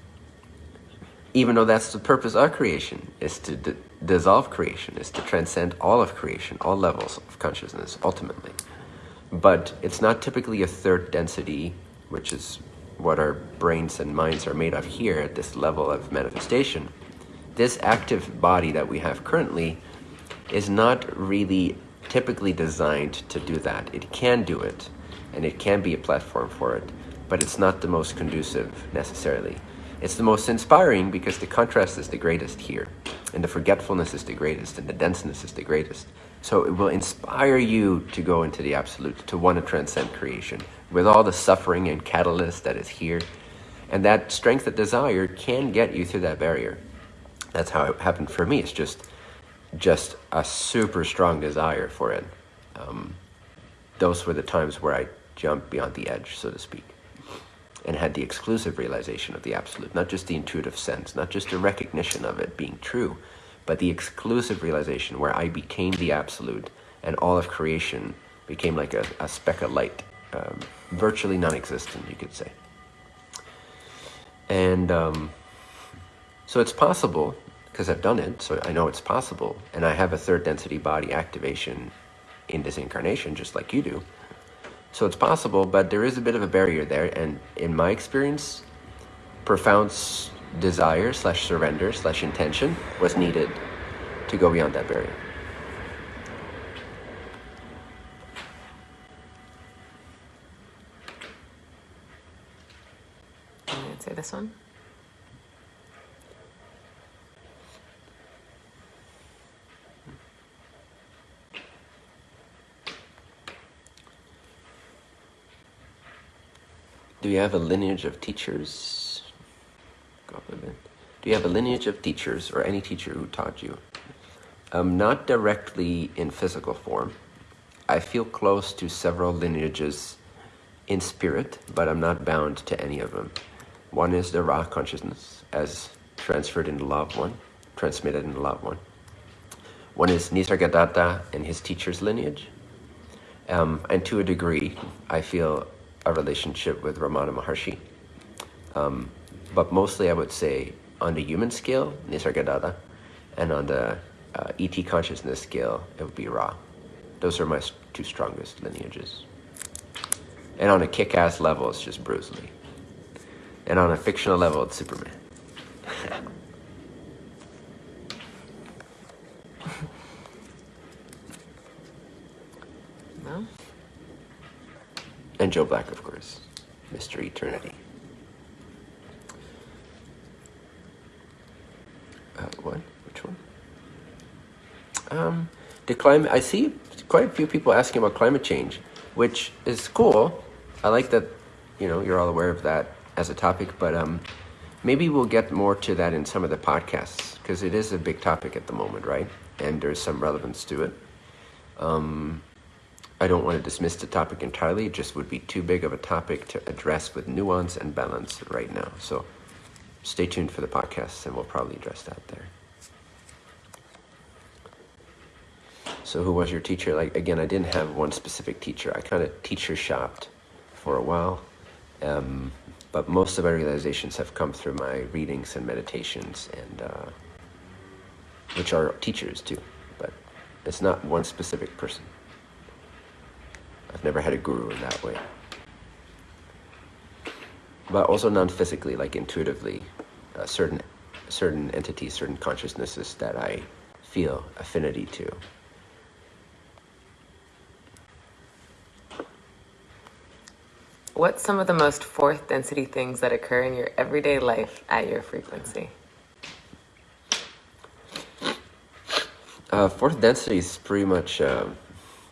even though that's the purpose of creation, is to dissolve creation, is to transcend all of creation, all levels of consciousness, ultimately. But it's not typically a third density, which is what our brains and minds are made of here at this level of manifestation. This active body that we have currently is not really typically designed to do that. It can do it, and it can be a platform for it, but it's not the most conducive necessarily. It's the most inspiring because the contrast is the greatest here, and the forgetfulness is the greatest, and the denseness is the greatest. So it will inspire you to go into the absolute, to want to transcend creation, with all the suffering and catalyst that is here. And that strength of desire can get you through that barrier. That's how it happened for me. It's just, just a super strong desire for it. Um, those were the times where I jumped beyond the edge, so to speak and had the exclusive realization of the absolute, not just the intuitive sense, not just the recognition of it being true, but the exclusive realization where I became the absolute and all of creation became like a, a speck of light, um, virtually non-existent, you could say. And um, so it's possible, because I've done it, so I know it's possible, and I have a third density body activation in this incarnation, just like you do, so it's possible, but there is a bit of a barrier there. And in my experience, profound desire slash surrender slash intention was needed to go beyond that barrier. You say this one? Do you have a lineage of teachers? Do you have a lineage of teachers or any teacher who taught you? Um, not directly in physical form. I feel close to several lineages in spirit, but I'm not bound to any of them. One is the Ra consciousness as transferred in the Law of One, transmitted in the Law of One. One is Nisargadatta and his teacher's lineage. Um, and to a degree, I feel a relationship with Ramana Maharshi. Um, but mostly I would say on the human scale, Nisargadatta, and on the uh, ET consciousness scale, it would be Ra. Those are my two strongest lineages. And on a kick-ass level, it's just Bruce Lee. And on a fictional level, it's Superman. [laughs] No? And Joe Black, of course. Mr. Eternity. Uh, what? Which one? Um, the climate. I see quite a few people asking about climate change, which is cool. I like that. You know, you're all aware of that as a topic, but um, maybe we'll get more to that in some of the podcasts because it is a big topic at the moment, right? And there's some relevance to it. Um, I don't want to dismiss the topic entirely. It just would be too big of a topic to address with nuance and balance right now. So stay tuned for the podcast and we'll probably address that there. So who was your teacher? Like, again, I didn't have one specific teacher. I kind of teacher shopped for a while. Um, but most of my realizations have come through my readings and meditations and uh, which are teachers too. But it's not one specific person. I've never had a guru in that way. But also non-physically, like intuitively, uh, certain certain entities, certain consciousnesses that I feel affinity to. What's some of the most fourth density things that occur in your everyday life at your frequency? Uh, fourth density is pretty much uh,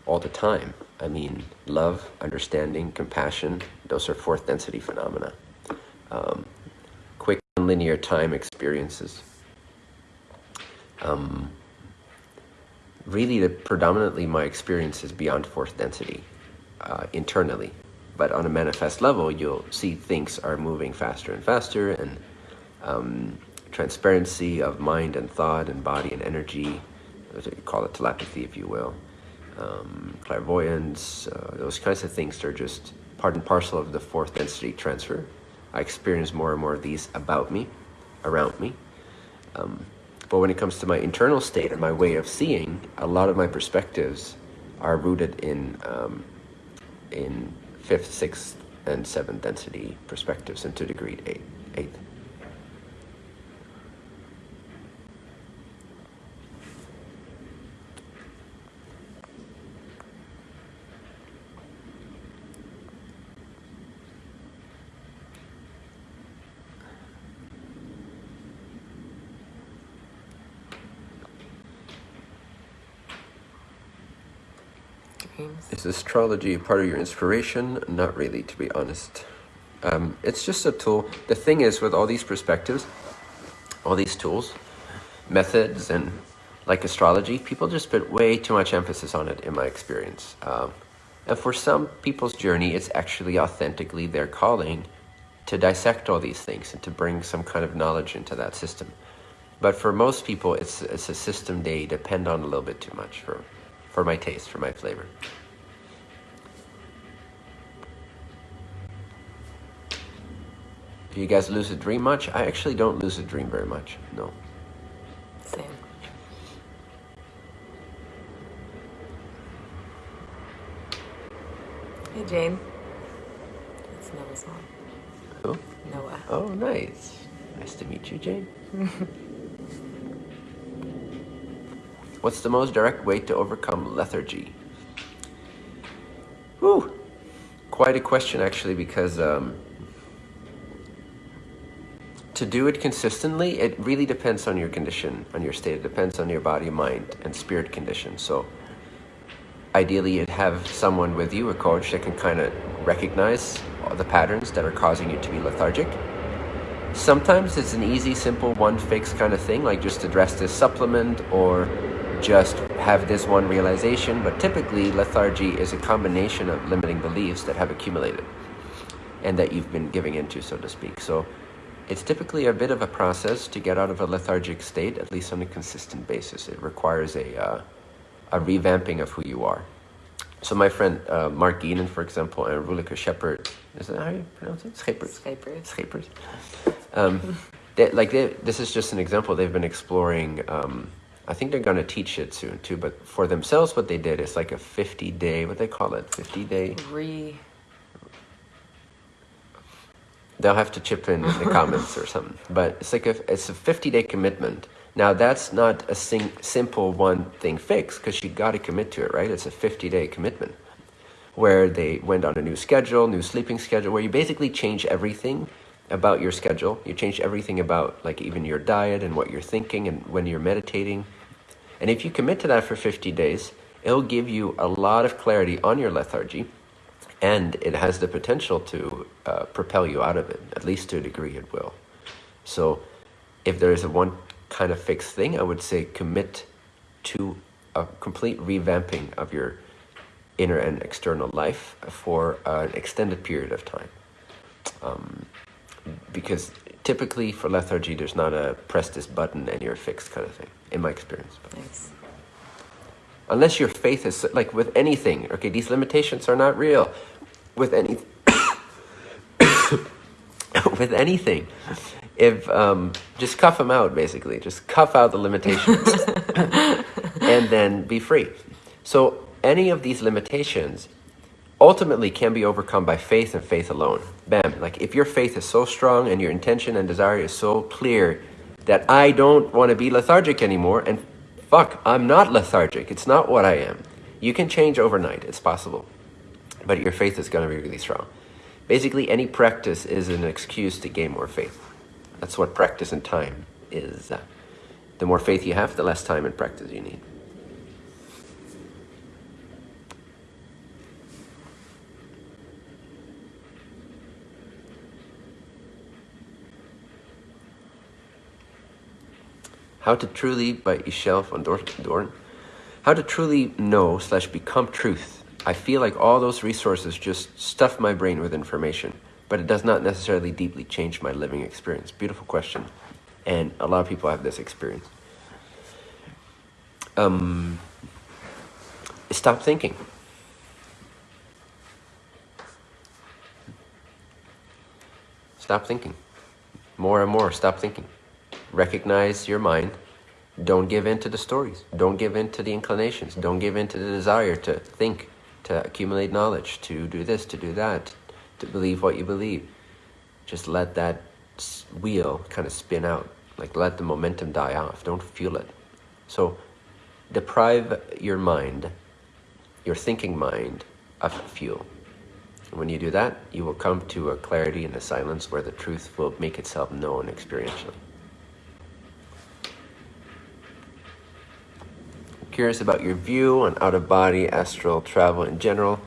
all the time. I mean, love, understanding, compassion, those are fourth density phenomena. Um, quick linear time experiences. Um, really, the, predominantly my experience is beyond fourth density, uh, internally. But on a manifest level, you'll see things are moving faster and faster, and um, transparency of mind and thought and body and energy, call it telepathy if you will, um, clairvoyance, uh, those kinds of things are just part and parcel of the fourth density transfer. I experience more and more of these about me, around me. Um, but when it comes to my internal state and my way of seeing, a lot of my perspectives are rooted in um, in fifth, sixth, and seventh density perspectives, and to degree eight, eighth. Is astrology part of your inspiration? Not really, to be honest. Um, it's just a tool. The thing is, with all these perspectives, all these tools, methods, and like astrology, people just put way too much emphasis on it, in my experience. Um, and for some people's journey, it's actually authentically their calling to dissect all these things and to bring some kind of knowledge into that system. But for most people, it's, it's a system they depend on a little bit too much for, for my taste, for my flavor. Do you guys lucid dream much? I actually don't lucid dream very much, no. Same. Hey, Jane. It's Noah's mom. Who? Noah. Oh, nice. Nice to meet you, Jane. [laughs] What's the most direct way to overcome lethargy? Whew. Quite a question, actually, because um, to do it consistently, it really depends on your condition, on your state. It depends on your body, mind, and spirit condition. So ideally you'd have someone with you, a coach, that can kind of recognize the patterns that are causing you to be lethargic. Sometimes it's an easy, simple, one fix kind of thing, like just address this supplement or just have this one realization. But typically, lethargy is a combination of limiting beliefs that have accumulated and that you've been giving into, so to speak. So it's typically a bit of a process to get out of a lethargic state, at least on a consistent basis. It requires a, uh, a revamping of who you are. So my friend uh, Mark Geenan, for example, and Rulika Shepard, is that how you pronounce it? Skypers. Schepert. Um, they, like they, this is just an example. They've been exploring. Um, I think they're going to teach it soon too. But for themselves, what they did is like a 50 day. What they call it? 50 day. Re They'll have to chip in in the [laughs] comments or something. But it's like a, it's a 50 day commitment. Now that's not a sing, simple one thing fix because you got to commit to it, right? It's a 50 day commitment. where they went on a new schedule, new sleeping schedule, where you basically change everything about your schedule. You change everything about like even your diet and what you're thinking and when you're meditating. And if you commit to that for 50 days, it'll give you a lot of clarity on your lethargy and it has the potential to uh, propel you out of it, at least to a degree it will. So if there is a one kind of fixed thing, I would say commit to a complete revamping of your inner and external life for an extended period of time. Um, because typically for lethargy, there's not a press this button and you're fixed kind of thing, in my experience. Unless your faith is, like with anything, okay, these limitations are not real. With any, [coughs] with anything, if, um, just cuff them out, basically. Just cuff out the limitations [laughs] and then be free. So any of these limitations ultimately can be overcome by faith and faith alone. Bam. Like if your faith is so strong and your intention and desire is so clear that I don't want to be lethargic anymore and fuck, I'm not lethargic. It's not what I am. You can change overnight. It's possible. But your faith is going to be really strong. Basically, any practice is an excuse to gain more faith. That's what practice and time is. The more faith you have, the less time and practice you need. How to Truly by Ishel van Doorn. How to truly know slash become truth. I feel like all those resources just stuff my brain with information, but it does not necessarily deeply change my living experience. Beautiful question. And a lot of people have this experience. Um, stop thinking. Stop thinking. More and more, stop thinking recognize your mind. Don't give in to the stories. Don't give in to the inclinations. Don't give in to the desire to think, to accumulate knowledge, to do this, to do that, to believe what you believe. Just let that wheel kind of spin out. Like let the momentum die off. Don't fuel it. So deprive your mind, your thinking mind, of fuel. When you do that, you will come to a clarity and a silence where the truth will make itself known experientially. Curious about your view on out-of-body astral travel in general.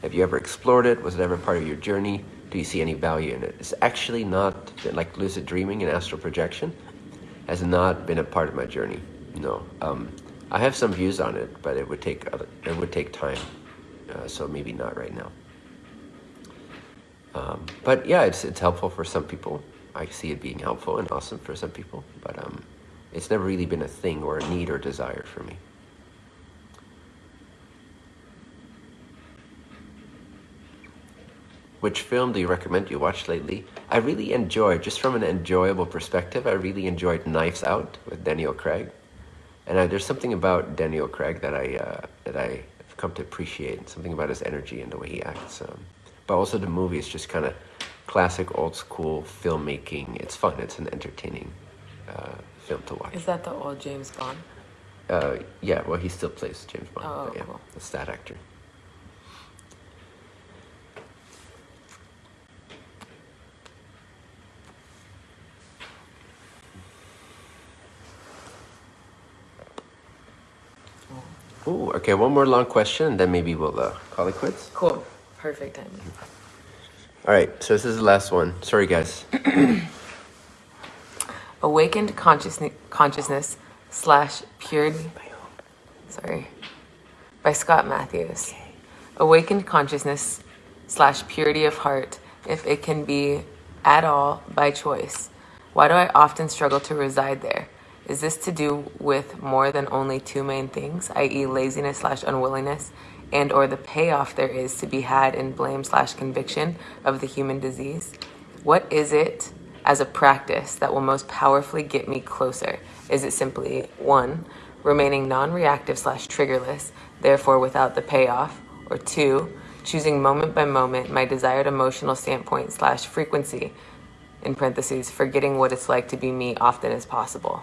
Have you ever explored it? Was it ever part of your journey? Do you see any value in it? It's actually not, like lucid dreaming and astral projection, has not been a part of my journey. No. Um, I have some views on it, but it would take it would take time, uh, so maybe not right now. Um, but yeah, it's it's helpful for some people. I see it being helpful and awesome for some people, but um, it's never really been a thing or a need or desire for me. Which film do you recommend you watch lately? I really enjoyed, just from an enjoyable perspective, I really enjoyed Knives Out with Daniel Craig. And uh, there's something about Daniel Craig that I uh, that I have come to appreciate. Something about his energy and the way he acts. Um, but also the movie is just kind of classic, old school filmmaking. It's fun. It's an entertaining uh, film to watch. Is that the old James Bond? Uh, yeah. Well, he still plays James Bond. Oh, yeah, cool. that's that actor. Ooh, okay, one more long question, and then maybe we'll uh, call it quits. Cool. Perfect timing. All right, so this is the last one. Sorry, guys. [clears throat] Awakened consciousness, consciousness slash purity. Sorry. By Scott Matthews. Awakened consciousness slash purity of heart, if it can be at all by choice. Why do I often struggle to reside there? Is this to do with more than only two main things, i.e. laziness slash unwillingness, and or the payoff there is to be had in blame slash conviction of the human disease? What is it as a practice that will most powerfully get me closer? Is it simply, one, remaining non-reactive slash triggerless, therefore without the payoff, or two, choosing moment by moment my desired emotional standpoint slash frequency, in parentheses, forgetting what it's like to be me often as possible.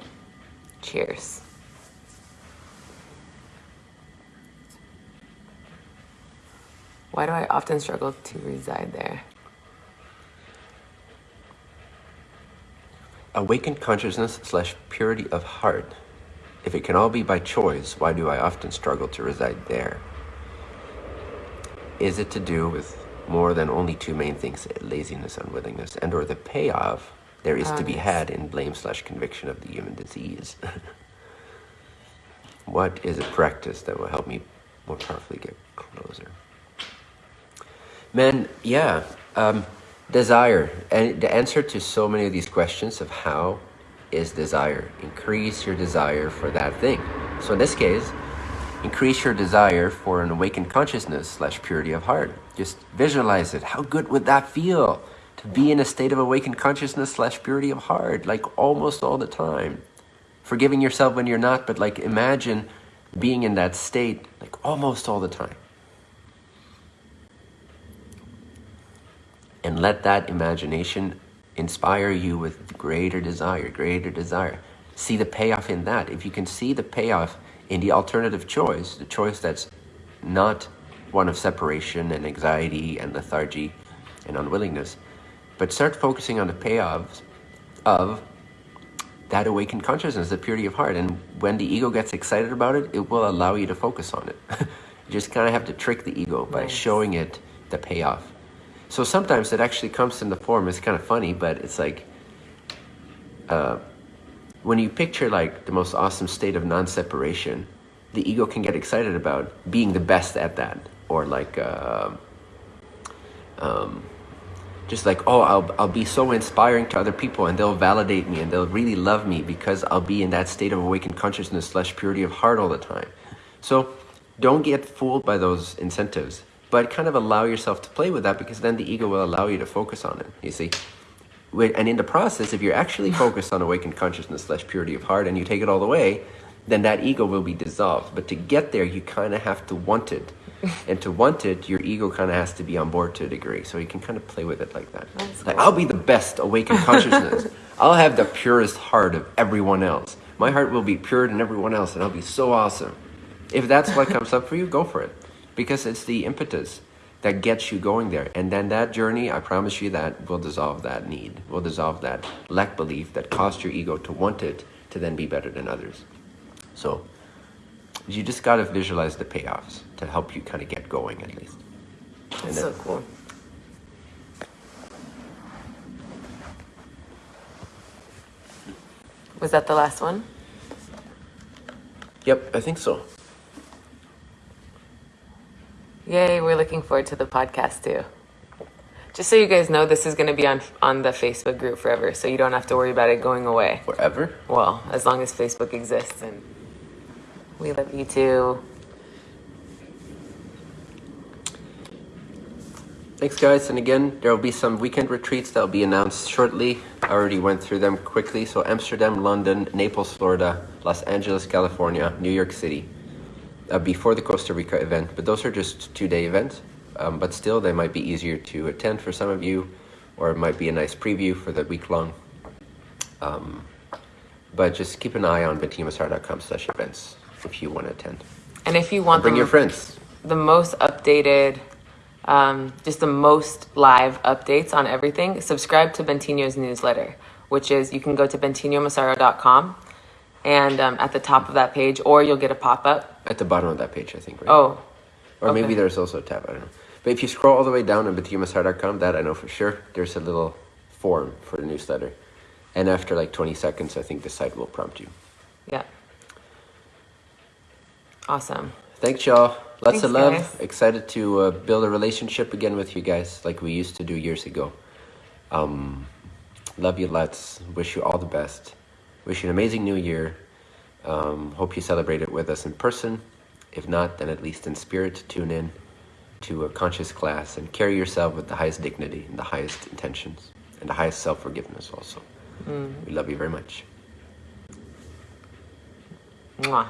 Cheers. Why do I often struggle to reside there? Awakened consciousness slash purity of heart. If it can all be by choice, why do I often struggle to reside there? Is it to do with more than only two main things, laziness, unwillingness, and or the payoff there is to be had in blame slash conviction of the human disease? [laughs] what is a practice that will help me more powerfully get closer? Man, yeah, um, desire. And the answer to so many of these questions of how is desire. Increase your desire for that thing. So in this case, increase your desire for an awakened consciousness slash purity of heart. Just visualize it. How good would that feel to be in a state of awakened consciousness slash purity of heart, like almost all the time. Forgiving yourself when you're not, but like imagine being in that state like almost all the time. And let that imagination inspire you with greater desire, greater desire. See the payoff in that. If you can see the payoff in the alternative choice, the choice that's not one of separation and anxiety and lethargy and unwillingness, but start focusing on the payoffs of that awakened consciousness, the purity of heart. And when the ego gets excited about it, it will allow you to focus on it. [laughs] you just kind of have to trick the ego by nice. showing it the payoff. So sometimes it actually comes in the form, it's kind of funny, but it's like, uh, when you picture like the most awesome state of non-separation, the ego can get excited about being the best at that. Or like, uh, um, just like, oh, I'll, I'll be so inspiring to other people and they'll validate me and they'll really love me because I'll be in that state of awakened consciousness slash purity of heart all the time. So don't get fooled by those incentives but kind of allow yourself to play with that because then the ego will allow you to focus on it, you see. And in the process, if you're actually [laughs] focused on awakened consciousness slash purity of heart and you take it all the way, then that ego will be dissolved. But to get there, you kind of have to want it. And to want it, your ego kind of has to be on board to a degree. So you can kind of play with it like that. That's like, cool. I'll be the best awakened consciousness. [laughs] I'll have the purest heart of everyone else. My heart will be purer than everyone else, and I'll be so awesome. If that's what [laughs] comes up for you, go for it because it's the impetus that gets you going there. And then that journey, I promise you that will dissolve that need, will dissolve that lack belief that caused your ego to want it to then be better than others. So you just got to visualize the payoffs to help you kind of get going at least. That's so cool. Was that the last one? Yep, I think so. Yay, we're looking forward to the podcast too. Just so you guys know, this is going to be on on the Facebook group forever, so you don't have to worry about it going away. Forever? Well, as long as Facebook exists, and we love you too. Thanks, guys. And again, there will be some weekend retreats that will be announced shortly. I already went through them quickly. So Amsterdam, London, Naples, Florida, Los Angeles, California, New York City uh, before the Costa Rica event, but those are just two-day events. Um, but still, they might be easier to attend for some of you, or it might be a nice preview for the week-long. Um, but just keep an eye on bentinhomassaro.com slash events if you want to attend. And if you want and bring your friends. The most updated, um, just the most live updates on everything, subscribe to Bentinho's newsletter, which is you can go to bentinhomassaro.com and um, at the top of that page, or you'll get a pop-up. At the bottom of that page, I think, right? Oh. Or okay. maybe there's also a tab, I don't know. But if you scroll all the way down on bentinhomassaro.com, that I know for sure, there's a little form for the newsletter. And after like 20 seconds, I think the site will prompt you. Yeah. Awesome. Thanks, y'all. Lots Thanks, of love. Guys. Excited to uh, build a relationship again with you guys like we used to do years ago. Um, love you lots. Wish you all the best. Wish you an amazing new year. Um, hope you celebrate it with us in person. If not, then at least in spirit, tune in to a conscious class and carry yourself with the highest dignity and the highest intentions and the highest self-forgiveness also. Mm. We love you very much. Mwah.